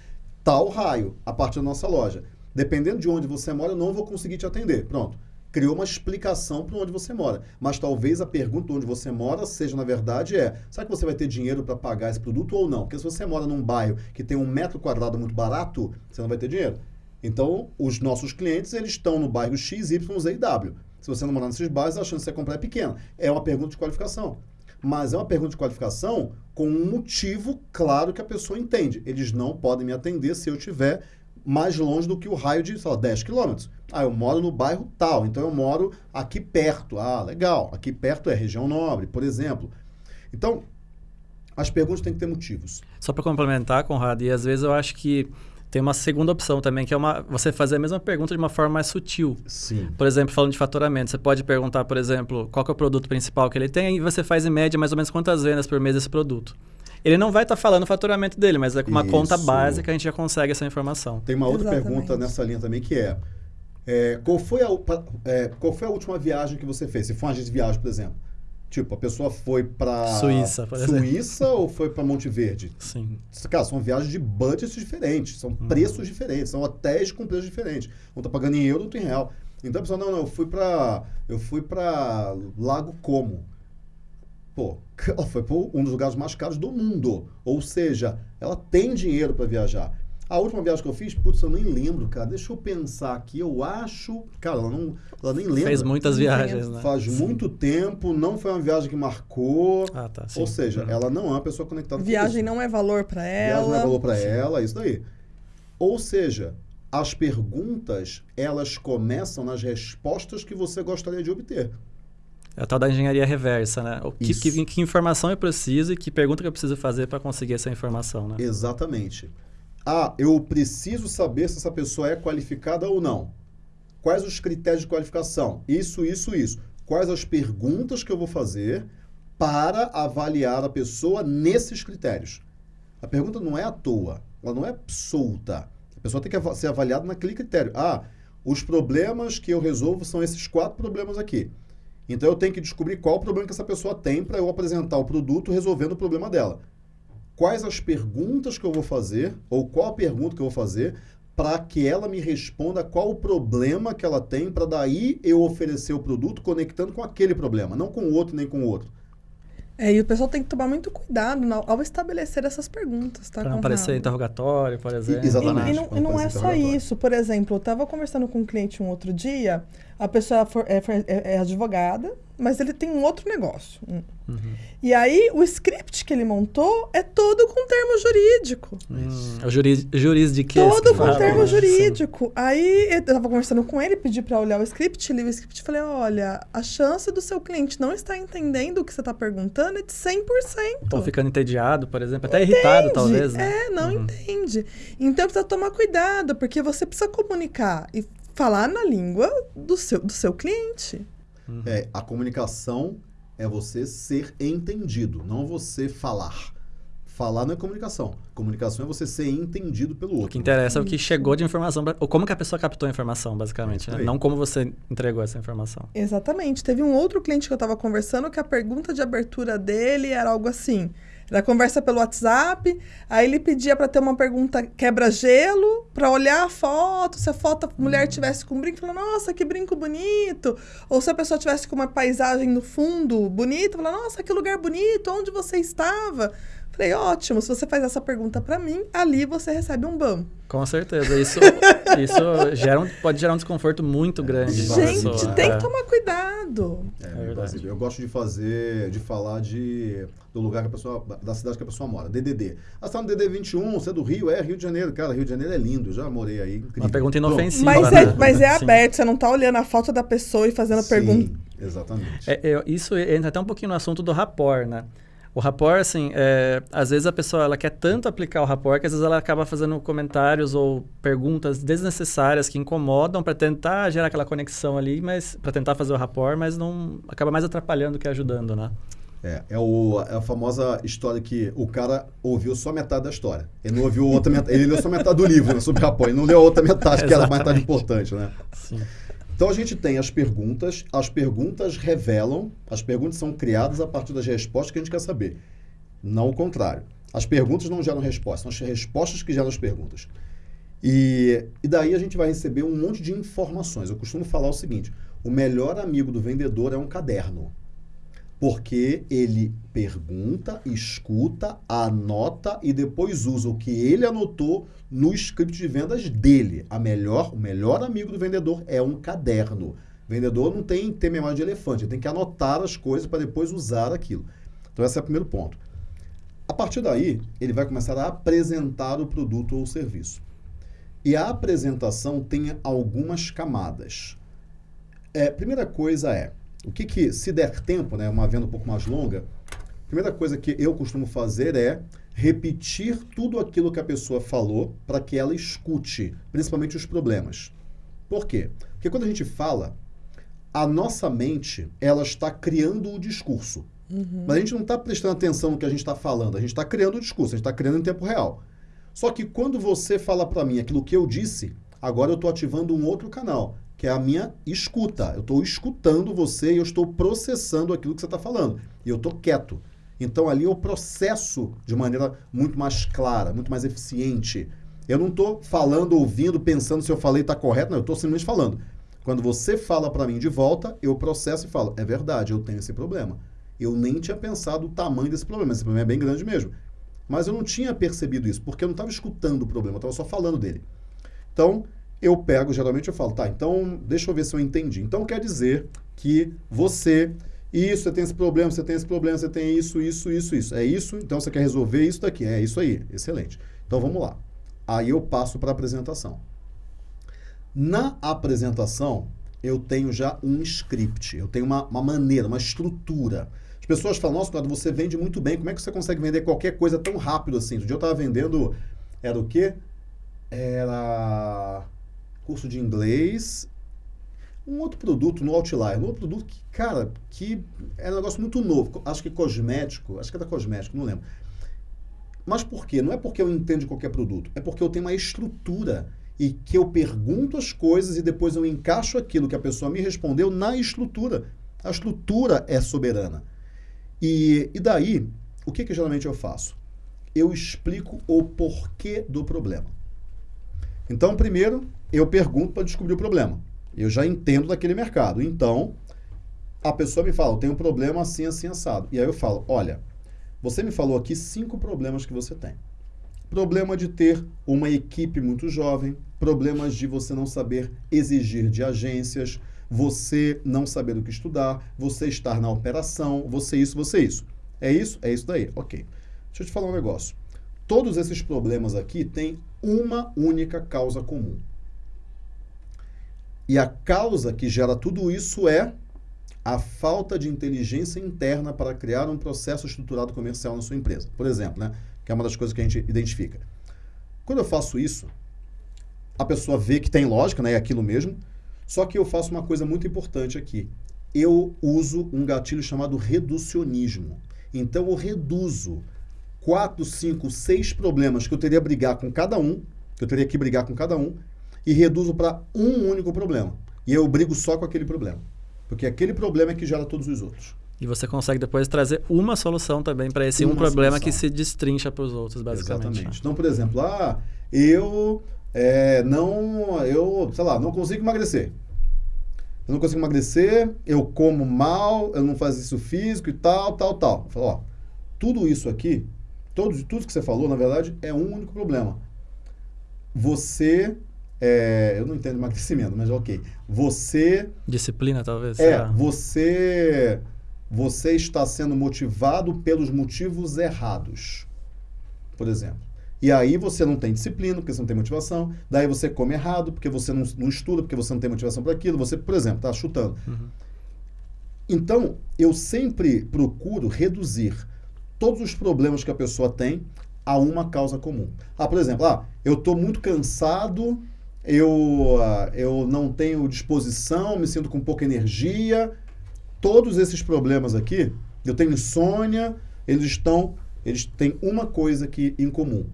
tal raio, a partir da nossa loja. Dependendo de onde você mora, eu não vou conseguir te atender. Pronto criou uma explicação para onde você mora. Mas talvez a pergunta onde você mora seja, na verdade, é: será que você vai ter dinheiro para pagar esse produto ou não? Porque se você mora num bairro que tem um metro quadrado muito barato, você não vai ter dinheiro. Então, os nossos clientes, eles estão no bairro X, Y, Z e W. Se você não morar nesses bairros, a chance de você comprar é pequena. É uma pergunta de qualificação. Mas é uma pergunta de qualificação com um motivo claro que a pessoa entende. Eles não podem me atender se eu tiver mais longe do que o raio de, sei lá, 10 quilômetros. Ah, eu moro no bairro tal, então eu moro aqui perto. Ah, legal. Aqui perto é região nobre, por exemplo. Então, as perguntas têm que ter motivos. Só para complementar, Conrado, e às vezes eu acho que tem uma segunda opção também, que é uma, você fazer a mesma pergunta de uma forma mais sutil. Sim. Por exemplo, falando de faturamento, você pode perguntar, por exemplo, qual é o produto principal que ele tem e você faz em média mais ou menos quantas vendas por mês esse produto. Ele não vai estar tá falando o faturamento dele, mas é com uma Isso. conta básica a gente já consegue essa informação. Tem uma outra Exatamente. pergunta nessa linha também que é, é, qual, foi a, é, qual foi a última viagem que você fez? Se foi uma agência de viagem, por exemplo. Tipo, a pessoa foi para Suíça, por exemplo. Suíça ou foi para Monte Verde? Sim. Cara, são viagens de budgets diferentes, são uhum. preços diferentes, são hotéis com preços diferentes. Um tá pagando em euro, outro em real. Então a pessoa, não, não, eu fui para eu fui para Lago Como. Pô, [laughs] ela foi para um dos lugares mais caros do mundo. Ou seja, ela tem dinheiro para viajar. A última viagem que eu fiz, putz, eu nem lembro, cara. Deixa eu pensar aqui. Eu acho. Cara, ela, não, ela nem lembra. Fez muitas viagens, né? Faz sim. muito tempo, não foi uma viagem que marcou. Ah, tá. Sim. Ou seja, uhum. ela não é uma pessoa conectada Viagem não é valor para ela. Viagem não é valor para ela, isso daí. Ou seja, as perguntas, elas começam nas respostas que você gostaria de obter. É a tal da engenharia reversa, né? O que, que, que, informação eu preciso e que pergunta que eu preciso fazer para conseguir essa informação, né? Exatamente. Ah, eu preciso saber se essa pessoa é qualificada ou não. Quais os critérios de qualificação? Isso, isso, isso. Quais as perguntas que eu vou fazer para avaliar a pessoa nesses critérios? A pergunta não é à toa, ela não é solta. A pessoa tem que ser avaliada naquele critério. Ah, os problemas que eu resolvo são esses quatro problemas aqui. Então eu tenho que descobrir qual o problema que essa pessoa tem para eu apresentar o produto resolvendo o problema dela. Quais as perguntas que eu vou fazer, ou qual a pergunta que eu vou fazer, para que ela me responda qual o problema que ela tem, para daí eu oferecer o produto conectando com aquele problema, não com o outro nem com o outro. É, e o pessoal tem que tomar muito cuidado ao estabelecer essas perguntas, tá? Para não parecer interrogatório, por exemplo. E, exatamente. E, e não, e não é só isso. Por exemplo, eu estava conversando com um cliente um outro dia, a pessoa é, é, é advogada, mas ele tem um outro negócio. Uhum. E aí, o script que ele montou é todo com termo jurídico. Hum, é o juris. Todo com fala, termo jurídico. Sim. Aí, eu estava conversando com ele, pedi para olhar o script, li o script e falei, olha, a chance do seu cliente não estar entendendo o que você está perguntando é de 100%. Ou ficando entediado, por exemplo, até entende. irritado, talvez, né? É, não uhum. entende. Então, precisa tomar cuidado, porque você precisa comunicar. E falar na língua do seu, do seu cliente. Uhum. É, a comunicação é você ser entendido, não você falar. Falar não é comunicação. Comunicação é você ser entendido pelo outro. O que interessa é o que chegou de informação, ou como que a pessoa captou a informação, basicamente, né? Não como você entregou essa informação. Exatamente. Teve um outro cliente que eu estava conversando que a pergunta de abertura dele era algo assim: era conversa pelo WhatsApp, aí ele pedia para ter uma pergunta quebra-gelo, para olhar a foto, se a foto a mulher tivesse com um brinco, falando, nossa, que brinco bonito. Ou se a pessoa tivesse com uma paisagem no fundo bonita, falando, nossa, que lugar bonito, onde você estava? Falei, ótimo, se você faz essa pergunta para mim, ali você recebe um BAM. Com certeza, isso, isso gera um, pode gerar um desconforto muito grande. Gente, tem que tomar cuidado. É, é verdade. Eu gosto de fazer, de falar de, do lugar que a pessoa, da cidade que a pessoa mora, DDD. Ah, você tá no DD 21, você é do Rio? É, Rio de Janeiro. Cara, Rio de Janeiro é lindo, já morei aí. Incrível. Uma pergunta inofensiva. Mas, né? é, mas é aberto, você não está olhando a foto da pessoa e fazendo Sim, pergunta. Exatamente. É, é, isso entra até um pouquinho no assunto do rapport, né? O rapport, assim, é, às vezes a pessoa ela quer tanto aplicar o rapport que às vezes ela acaba fazendo comentários ou perguntas desnecessárias que incomodam para tentar gerar aquela conexão ali, mas para tentar fazer o rapport, mas não acaba mais atrapalhando que ajudando, né? É, é, o, é a famosa história que o cara ouviu só metade da história. Ele não ouviu outra metade. Ele leu só metade do livro né, sobre rapport. Ele não leu a outra metade, que era a metade importante, né? Sim. Então a gente tem as perguntas, as perguntas revelam, as perguntas são criadas a partir das respostas que a gente quer saber. Não o contrário. As perguntas não geram respostas, são as respostas que geram as perguntas. E, e daí a gente vai receber um monte de informações. Eu costumo falar o seguinte: o melhor amigo do vendedor é um caderno. Porque ele pergunta, escuta, anota e depois usa o que ele anotou no script de vendas dele. A melhor, o melhor amigo do vendedor é um caderno. O vendedor não tem ter memória de elefante, ele tem que anotar as coisas para depois usar aquilo. Então esse é o primeiro ponto. A partir daí, ele vai começar a apresentar o produto ou o serviço. E a apresentação tem algumas camadas. É, primeira coisa é, o que, que, se der tempo, né, uma venda um pouco mais longa, a primeira coisa que eu costumo fazer é repetir tudo aquilo que a pessoa falou para que ela escute, principalmente os problemas. Por quê? Porque quando a gente fala, a nossa mente ela está criando o discurso. Uhum. Mas a gente não está prestando atenção no que a gente está falando, a gente está criando o discurso, a gente está criando em tempo real. Só que quando você fala para mim aquilo que eu disse, agora eu estou ativando um outro canal que é a minha escuta. Eu estou escutando você e eu estou processando aquilo que você está falando. E eu estou quieto. Então ali eu processo de maneira muito mais clara, muito mais eficiente. Eu não estou falando, ouvindo, pensando se eu falei está correto, não, eu estou simplesmente falando. Quando você fala para mim de volta, eu processo e falo, é verdade, eu tenho esse problema. Eu nem tinha pensado o tamanho desse problema, esse problema é bem grande mesmo. Mas eu não tinha percebido isso, porque eu não estava escutando o problema, eu estava só falando dele. Então, eu pego, geralmente eu falo, tá, então deixa eu ver se eu entendi. Então quer dizer que você, isso, você tem esse problema, você tem esse problema, você tem isso, isso, isso, isso. É isso, então você quer resolver isso daqui. É isso aí, excelente. Então vamos lá. Aí eu passo para a apresentação. Na apresentação, eu tenho já um script, eu tenho uma, uma maneira, uma estrutura. As pessoas falam, nossa, Claudio, você vende muito bem, como é que você consegue vender qualquer coisa tão rápido assim? Outro dia eu estava vendendo, era o quê? Era curso de inglês, um outro produto no Outlier, um outro produto que, cara, que é um negócio muito novo, acho que cosmético, acho que é da cosmético, não lembro. Mas por quê? Não é porque eu entendo qualquer produto, é porque eu tenho uma estrutura e que eu pergunto as coisas e depois eu encaixo aquilo que a pessoa me respondeu na estrutura. A estrutura é soberana. E, e daí, o que, que geralmente eu faço? Eu explico o porquê do problema. Então, primeiro, eu pergunto para descobrir o problema. Eu já entendo daquele mercado. Então, a pessoa me fala, eu tenho um problema assim, assim, assado. E aí eu falo, olha, você me falou aqui cinco problemas que você tem. Problema de ter uma equipe muito jovem, problemas de você não saber exigir de agências, você não saber o que estudar, você estar na operação, você isso, você isso. É isso? É isso daí. Ok. Deixa eu te falar um negócio. Todos esses problemas aqui têm uma única causa comum. E a causa que gera tudo isso é a falta de inteligência interna para criar um processo estruturado comercial na sua empresa. Por exemplo, né, que é uma das coisas que a gente identifica. Quando eu faço isso, a pessoa vê que tem lógica, né? É aquilo mesmo. Só que eu faço uma coisa muito importante aqui. Eu uso um gatilho chamado reducionismo. Então eu reduzo quatro, cinco, seis problemas que eu teria que brigar com cada um, que eu teria que brigar com cada um, e reduzo para um único problema. E eu brigo só com aquele problema. Porque aquele problema é que gera todos os outros. E você consegue depois trazer uma solução também para esse uma um problema solução. que se destrincha para os outros, basicamente. Exatamente. Então, por exemplo, ah, eu é, não, eu, sei lá, não consigo emagrecer. Eu não consigo emagrecer, eu como mal, eu não faço isso físico e tal, tal, tal. Eu falo, ó, tudo isso aqui, todo, tudo que você falou, na verdade, é um único problema. Você é, eu não entendo emagrecimento, mas ok. Você. Disciplina, talvez. É, você você está sendo motivado pelos motivos errados. Por exemplo. E aí você não tem disciplina, porque você não tem motivação. Daí você come errado, porque você não, não estuda, porque você não tem motivação para aquilo. Você, por exemplo, está chutando. Uhum. Então, eu sempre procuro reduzir todos os problemas que a pessoa tem a uma causa comum. Ah, por exemplo, ah, eu estou muito cansado, eu, ah, eu não tenho disposição, me sinto com pouca energia todos esses problemas aqui, eu tenho insônia, eles estão, eles têm uma coisa aqui em comum.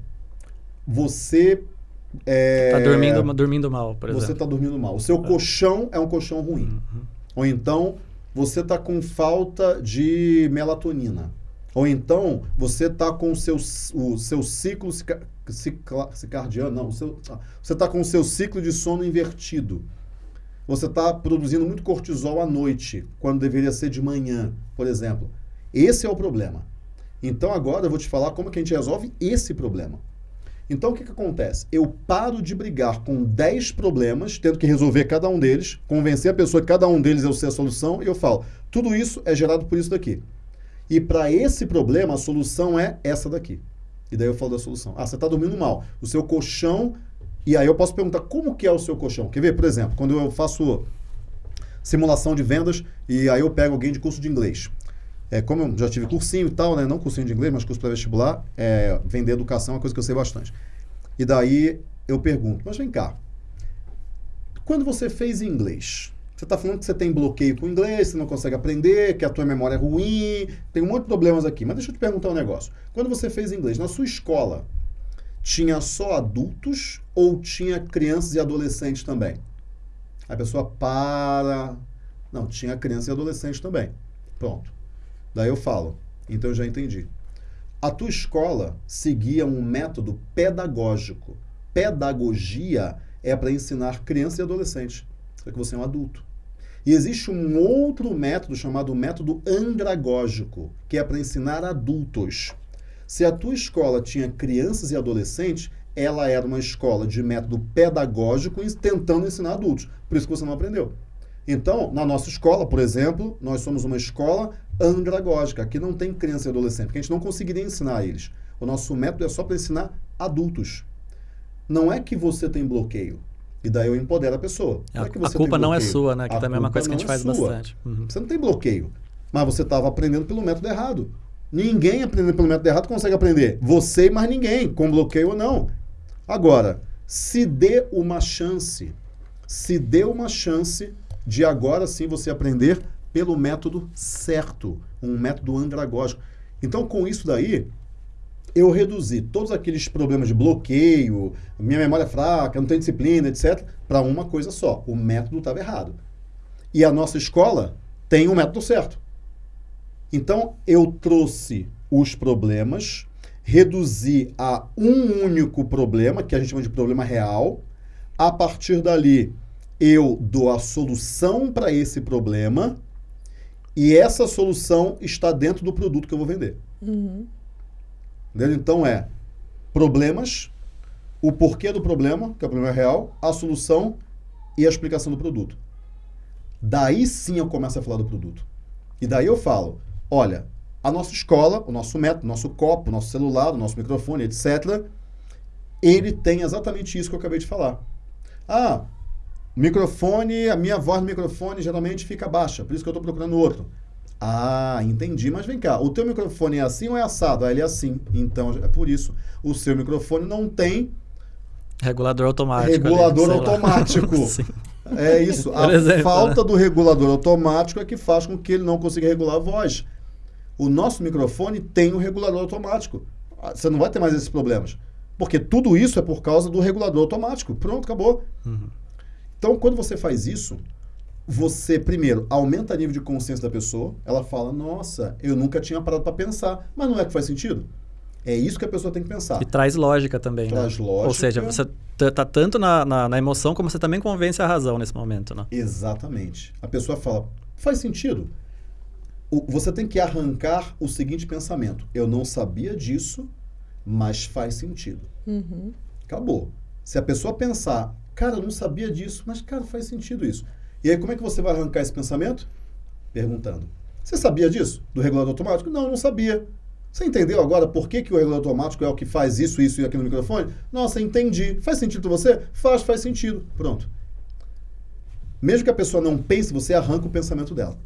Você é, tá dormindo, dormindo mal, por exemplo. Você está dormindo mal. O seu é. colchão é um colchão ruim. Uhum. Ou então você está com falta de melatonina. Ou então você está com o seu, o seu ciclo circadiano, não, seu, ah, você está com o seu ciclo de sono invertido você está produzindo muito cortisol à noite, quando deveria ser de manhã, por exemplo. Esse é o problema. Então agora eu vou te falar como que a gente resolve esse problema. Então o que, que acontece? Eu paro de brigar com 10 problemas, tendo que resolver cada um deles, convencer a pessoa que cada um deles é o ser a solução, e eu falo, tudo isso é gerado por isso daqui. E para esse problema, a solução é essa daqui. E daí eu falo da solução. Ah, você está dormindo mal. O seu colchão e aí eu posso perguntar como que é o seu colchão. Quer ver, por exemplo, quando eu faço simulação de vendas e aí eu pego alguém de curso de inglês. É, como eu já tive cursinho e tal, né? Não cursinho de inglês, mas curso para vestibular, é, vender educação é uma coisa que eu sei bastante. E daí eu pergunto, mas vem cá, quando você fez inglês, você está falando que você tem bloqueio com o inglês, você não consegue aprender, que a tua memória é ruim, tem um monte de problemas aqui. Mas deixa eu te perguntar um negócio. Quando você fez inglês, na sua escola, tinha só adultos ou tinha crianças e adolescentes também? A pessoa para. Não, tinha criança e adolescente também. Pronto. Daí eu falo. Então eu já entendi. A tua escola seguia um método pedagógico. Pedagogia é para ensinar crianças e adolescentes. Só que você é um adulto. E existe um outro método chamado método andragógico, que é para ensinar adultos. Se a tua escola tinha crianças e adolescentes, ela era uma escola de método pedagógico tentando ensinar adultos. Por isso que você não aprendeu. Então, na nossa escola, por exemplo, nós somos uma escola andragógica. Aqui não tem criança e adolescente, porque a gente não conseguiria ensinar eles. O nosso método é só para ensinar adultos. Não é que você tem bloqueio. E daí eu empodero a pessoa. Não é a culpa não é sua, né? Que a também é uma coisa que a gente faz é bastante. Uhum. Você não tem bloqueio. Mas você estava aprendendo pelo método errado. Ninguém aprendendo pelo método errado consegue aprender. Você e mais ninguém, com bloqueio ou não. Agora, se dê uma chance, se dê uma chance de agora sim você aprender pelo método certo, um método andragógico. Então, com isso daí, eu reduzi todos aqueles problemas de bloqueio, minha memória fraca, não tenho disciplina, etc., para uma coisa só: o método estava errado. E a nossa escola tem o um método certo. Então, eu trouxe os problemas, reduzi a um único problema, que a gente chama de problema real. A partir dali, eu dou a solução para esse problema e essa solução está dentro do produto que eu vou vender. Uhum. Então, é problemas, o porquê do problema, que é o problema real, a solução e a explicação do produto. Daí sim eu começo a falar do produto. E daí eu falo, olha, a nossa escola, o nosso método, o nosso copo, o nosso celular, o nosso microfone, etc., ele tem exatamente isso que eu acabei de falar. Ah, microfone, a minha voz no microfone geralmente fica baixa, por isso que eu estou procurando outro. Ah, entendi, mas vem cá, o teu microfone é assim ou é assado? Ah, ele é assim, então é por isso. O seu microfone não tem Regulador automático. Regulador ali, automático. [laughs] é isso. a exemplo, falta né? do regulador automático é que faz com que ele não consiga regular a voz. O nosso microfone tem um regulador automático. Ah, você não vai ter mais esses problemas. Porque tudo isso é por causa do regulador automático. Pronto, acabou. Uhum. Então, quando você faz isso, você, primeiro, aumenta o nível de consciência da pessoa. Ela fala, nossa, eu nunca tinha parado para pensar. Mas não é que faz sentido? É isso que a pessoa tem que pensar. E traz lógica também. Né? Traz né? lógica. Ou seja, você está tanto na, na, na, emoção como você também convence a razão nesse momento. Né? Exatamente. A pessoa fala, faz sentido. O, você tem que arrancar o seguinte pensamento: eu não sabia disso, mas faz sentido. Uhum. Acabou. Se a pessoa pensar, cara, eu não sabia disso, mas, cara, faz sentido isso. E aí, como é que você vai arrancar esse pensamento? Perguntando. Você sabia disso? Do regulador automático? Não, não sabia. Você entendeu agora por que, que o regulador automático é o que faz isso, isso e aquilo no microfone? Nossa, entendi. Faz sentido para você? Faz, faz sentido. Pronto. Mesmo que a pessoa não pense, você arranca o pensamento dela.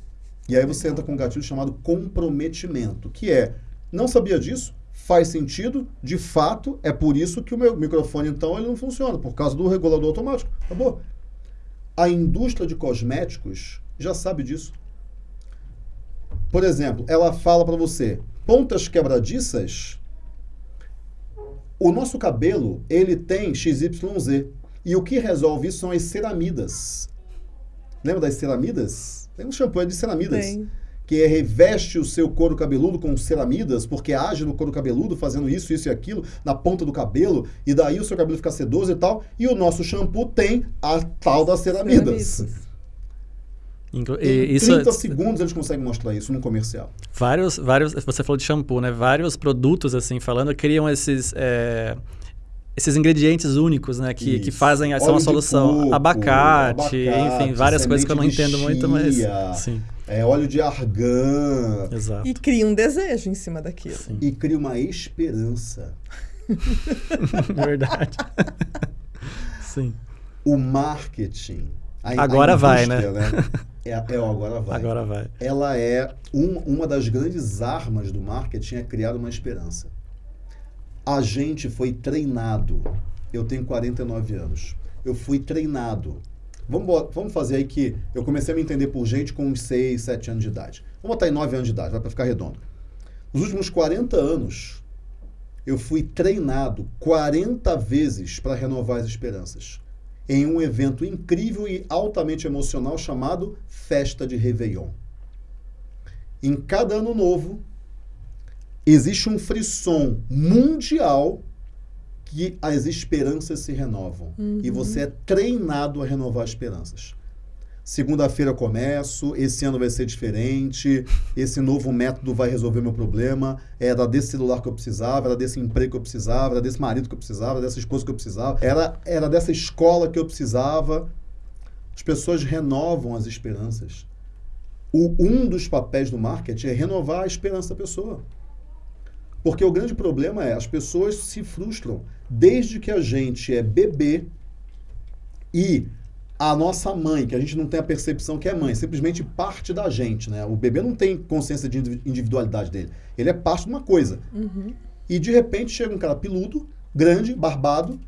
E aí você entra com um gatilho chamado comprometimento, que é, não sabia disso? Faz sentido, de fato, é por isso que o meu microfone, então, ele não funciona, por causa do regulador automático. Acabou. A indústria de cosméticos já sabe disso. Por exemplo, ela fala para você, pontas quebradiças, o nosso cabelo, ele tem XYZ. E o que resolve isso são as ceramidas. Lembra das ceramidas? Tem um shampoo de ceramidas. Tem. Que reveste o seu couro cabeludo com ceramidas, porque age no couro cabeludo, fazendo isso, isso e aquilo, na ponta do cabelo, e daí o seu cabelo fica sedoso e tal. E o nosso shampoo tem a tal das ceramidas. ceramidas. Inclu em isso 30 é... segundos eles conseguem mostrar isso num comercial. Vários, vários, você falou de shampoo, né? Vários produtos, assim, falando, criam esses... É esses ingredientes únicos, né, que, que fazem essa uma solução. Coco, abacate, abacate, enfim, várias coisas que eu não entendo chia, muito, mas sim. É óleo de argan. Exato. E cria um desejo em cima daquilo. Sim. E cria uma esperança. [laughs] Verdade. [laughs] sim. O marketing. A, agora a vai, né? né? É, é o agora vai. Agora vai. Ela é um, uma das grandes armas do marketing é criar uma esperança. A gente foi treinado. Eu tenho 49 anos. Eu fui treinado. Vamos, vamos fazer aí que eu comecei a me entender por gente com uns 6, 7 anos de idade. Vamos botar em 9 anos de idade, vai para ficar redondo. Nos últimos 40 anos, eu fui treinado 40 vezes para renovar as esperanças em um evento incrível e altamente emocional chamado Festa de Réveillon. Em cada ano novo, existe um frisson mundial que as esperanças se renovam. Uhum. E você é treinado a renovar esperanças. Segunda-feira começo, esse ano vai ser diferente, esse novo método vai resolver meu problema, era desse celular que eu precisava, era desse emprego que eu precisava, era desse marido que eu precisava, dessa esposa que eu precisava, era, era dessa escola que eu precisava. As pessoas renovam as esperanças. O, um dos papéis do marketing é renovar a esperança da pessoa. Porque o grande problema é as pessoas se frustram. Desde que a gente é bebê e a nossa mãe, que a gente não tem a percepção que é mãe, simplesmente parte da gente, né? O bebê não tem consciência de individualidade dele. Ele é parte de uma coisa. Uhum. E de repente chega um cara peludo, grande, barbado,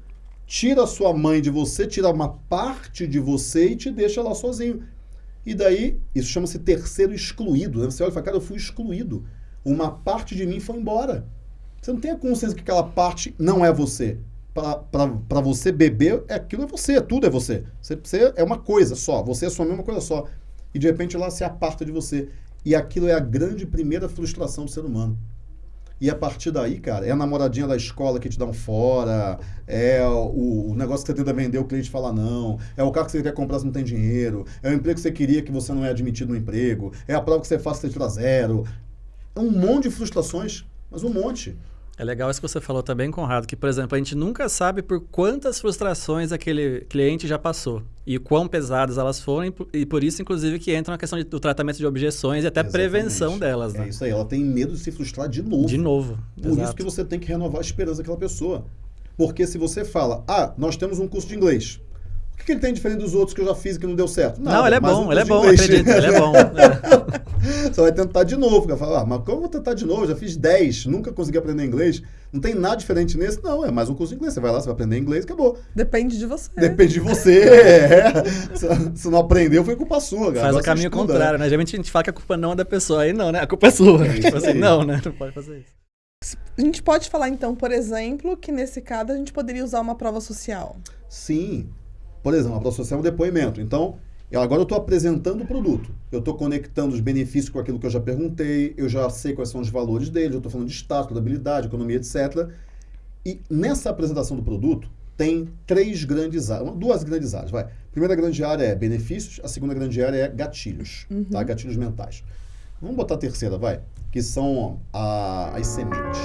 tira a sua mãe de você, tira uma parte de você e te deixa lá sozinho. E daí, isso chama-se terceiro excluído. Né? Você olha e fala, cara, eu fui excluído uma parte de mim foi embora. Você não tem a consciência que aquela parte não é você. Para você beber, é, aquilo é você, tudo é você. você. Você é uma coisa só, você é sua mesma coisa só. E de repente lá se aparta de você. E aquilo é a grande primeira frustração do ser humano. E a partir daí, cara, é a namoradinha da escola que te dá um fora, é o, o, negócio que você tenta vender, o cliente fala não, é o carro que você quer comprar, você não tem dinheiro, é o emprego que você queria que você não é admitido no emprego, é a prova que você faz, você tira zero, é um monte de frustrações, mas um monte. É legal isso que você falou também, Conrado, que, por exemplo, a gente nunca sabe por quantas frustrações aquele cliente já passou e quão pesadas elas foram, e por isso, inclusive, que entra na questão de, do tratamento de objeções e até Exatamente. prevenção delas. Né? É isso aí, ela tem medo de se frustrar de novo. De novo. Por Exato. isso que você tem que renovar a esperança daquela pessoa. Porque se você fala, ah, nós temos um curso de inglês. O que ele tem diferente dos outros que eu já fiz e que não deu certo? Nada, não, ele é bom, ele é bom, acredito, ele é bom. [laughs] É. Você vai tentar de novo. Vai falar, ah, mas como eu vou tentar de novo? Eu já fiz 10, nunca consegui aprender inglês. Não tem nada diferente nesse? Não, é mais um curso de inglês. Você vai lá, você vai aprender inglês, acabou. Depende de você. Depende de você. é. Se não aprendeu, foi culpa sua. Cara. Faz o caminho contrário, né? Geralmente a gente fala que a culpa não é da pessoa. Aí não, né? A culpa é sua. É tipo assim, não, né? Não pode fazer isso. A gente pode falar, então, por exemplo, que nesse caso a gente poderia usar uma prova social. Sim. Por exemplo, a prova social é um depoimento. Então, agora eu estou apresentando o produto. Eu estou conectando os benefícios com aquilo que eu já perguntei, eu já sei quais são os valores dele, eu estou falando de status, habilidade, economia, etc. E nessa apresentação do produto, tem três grandes áreas, duas grandes áreas, vai. A primeira grande área é benefícios, a segunda grande área é gatilhos, uhum. tá? Gatilhos mentais. Vamos botar a terceira, vai, que são a, as sementes.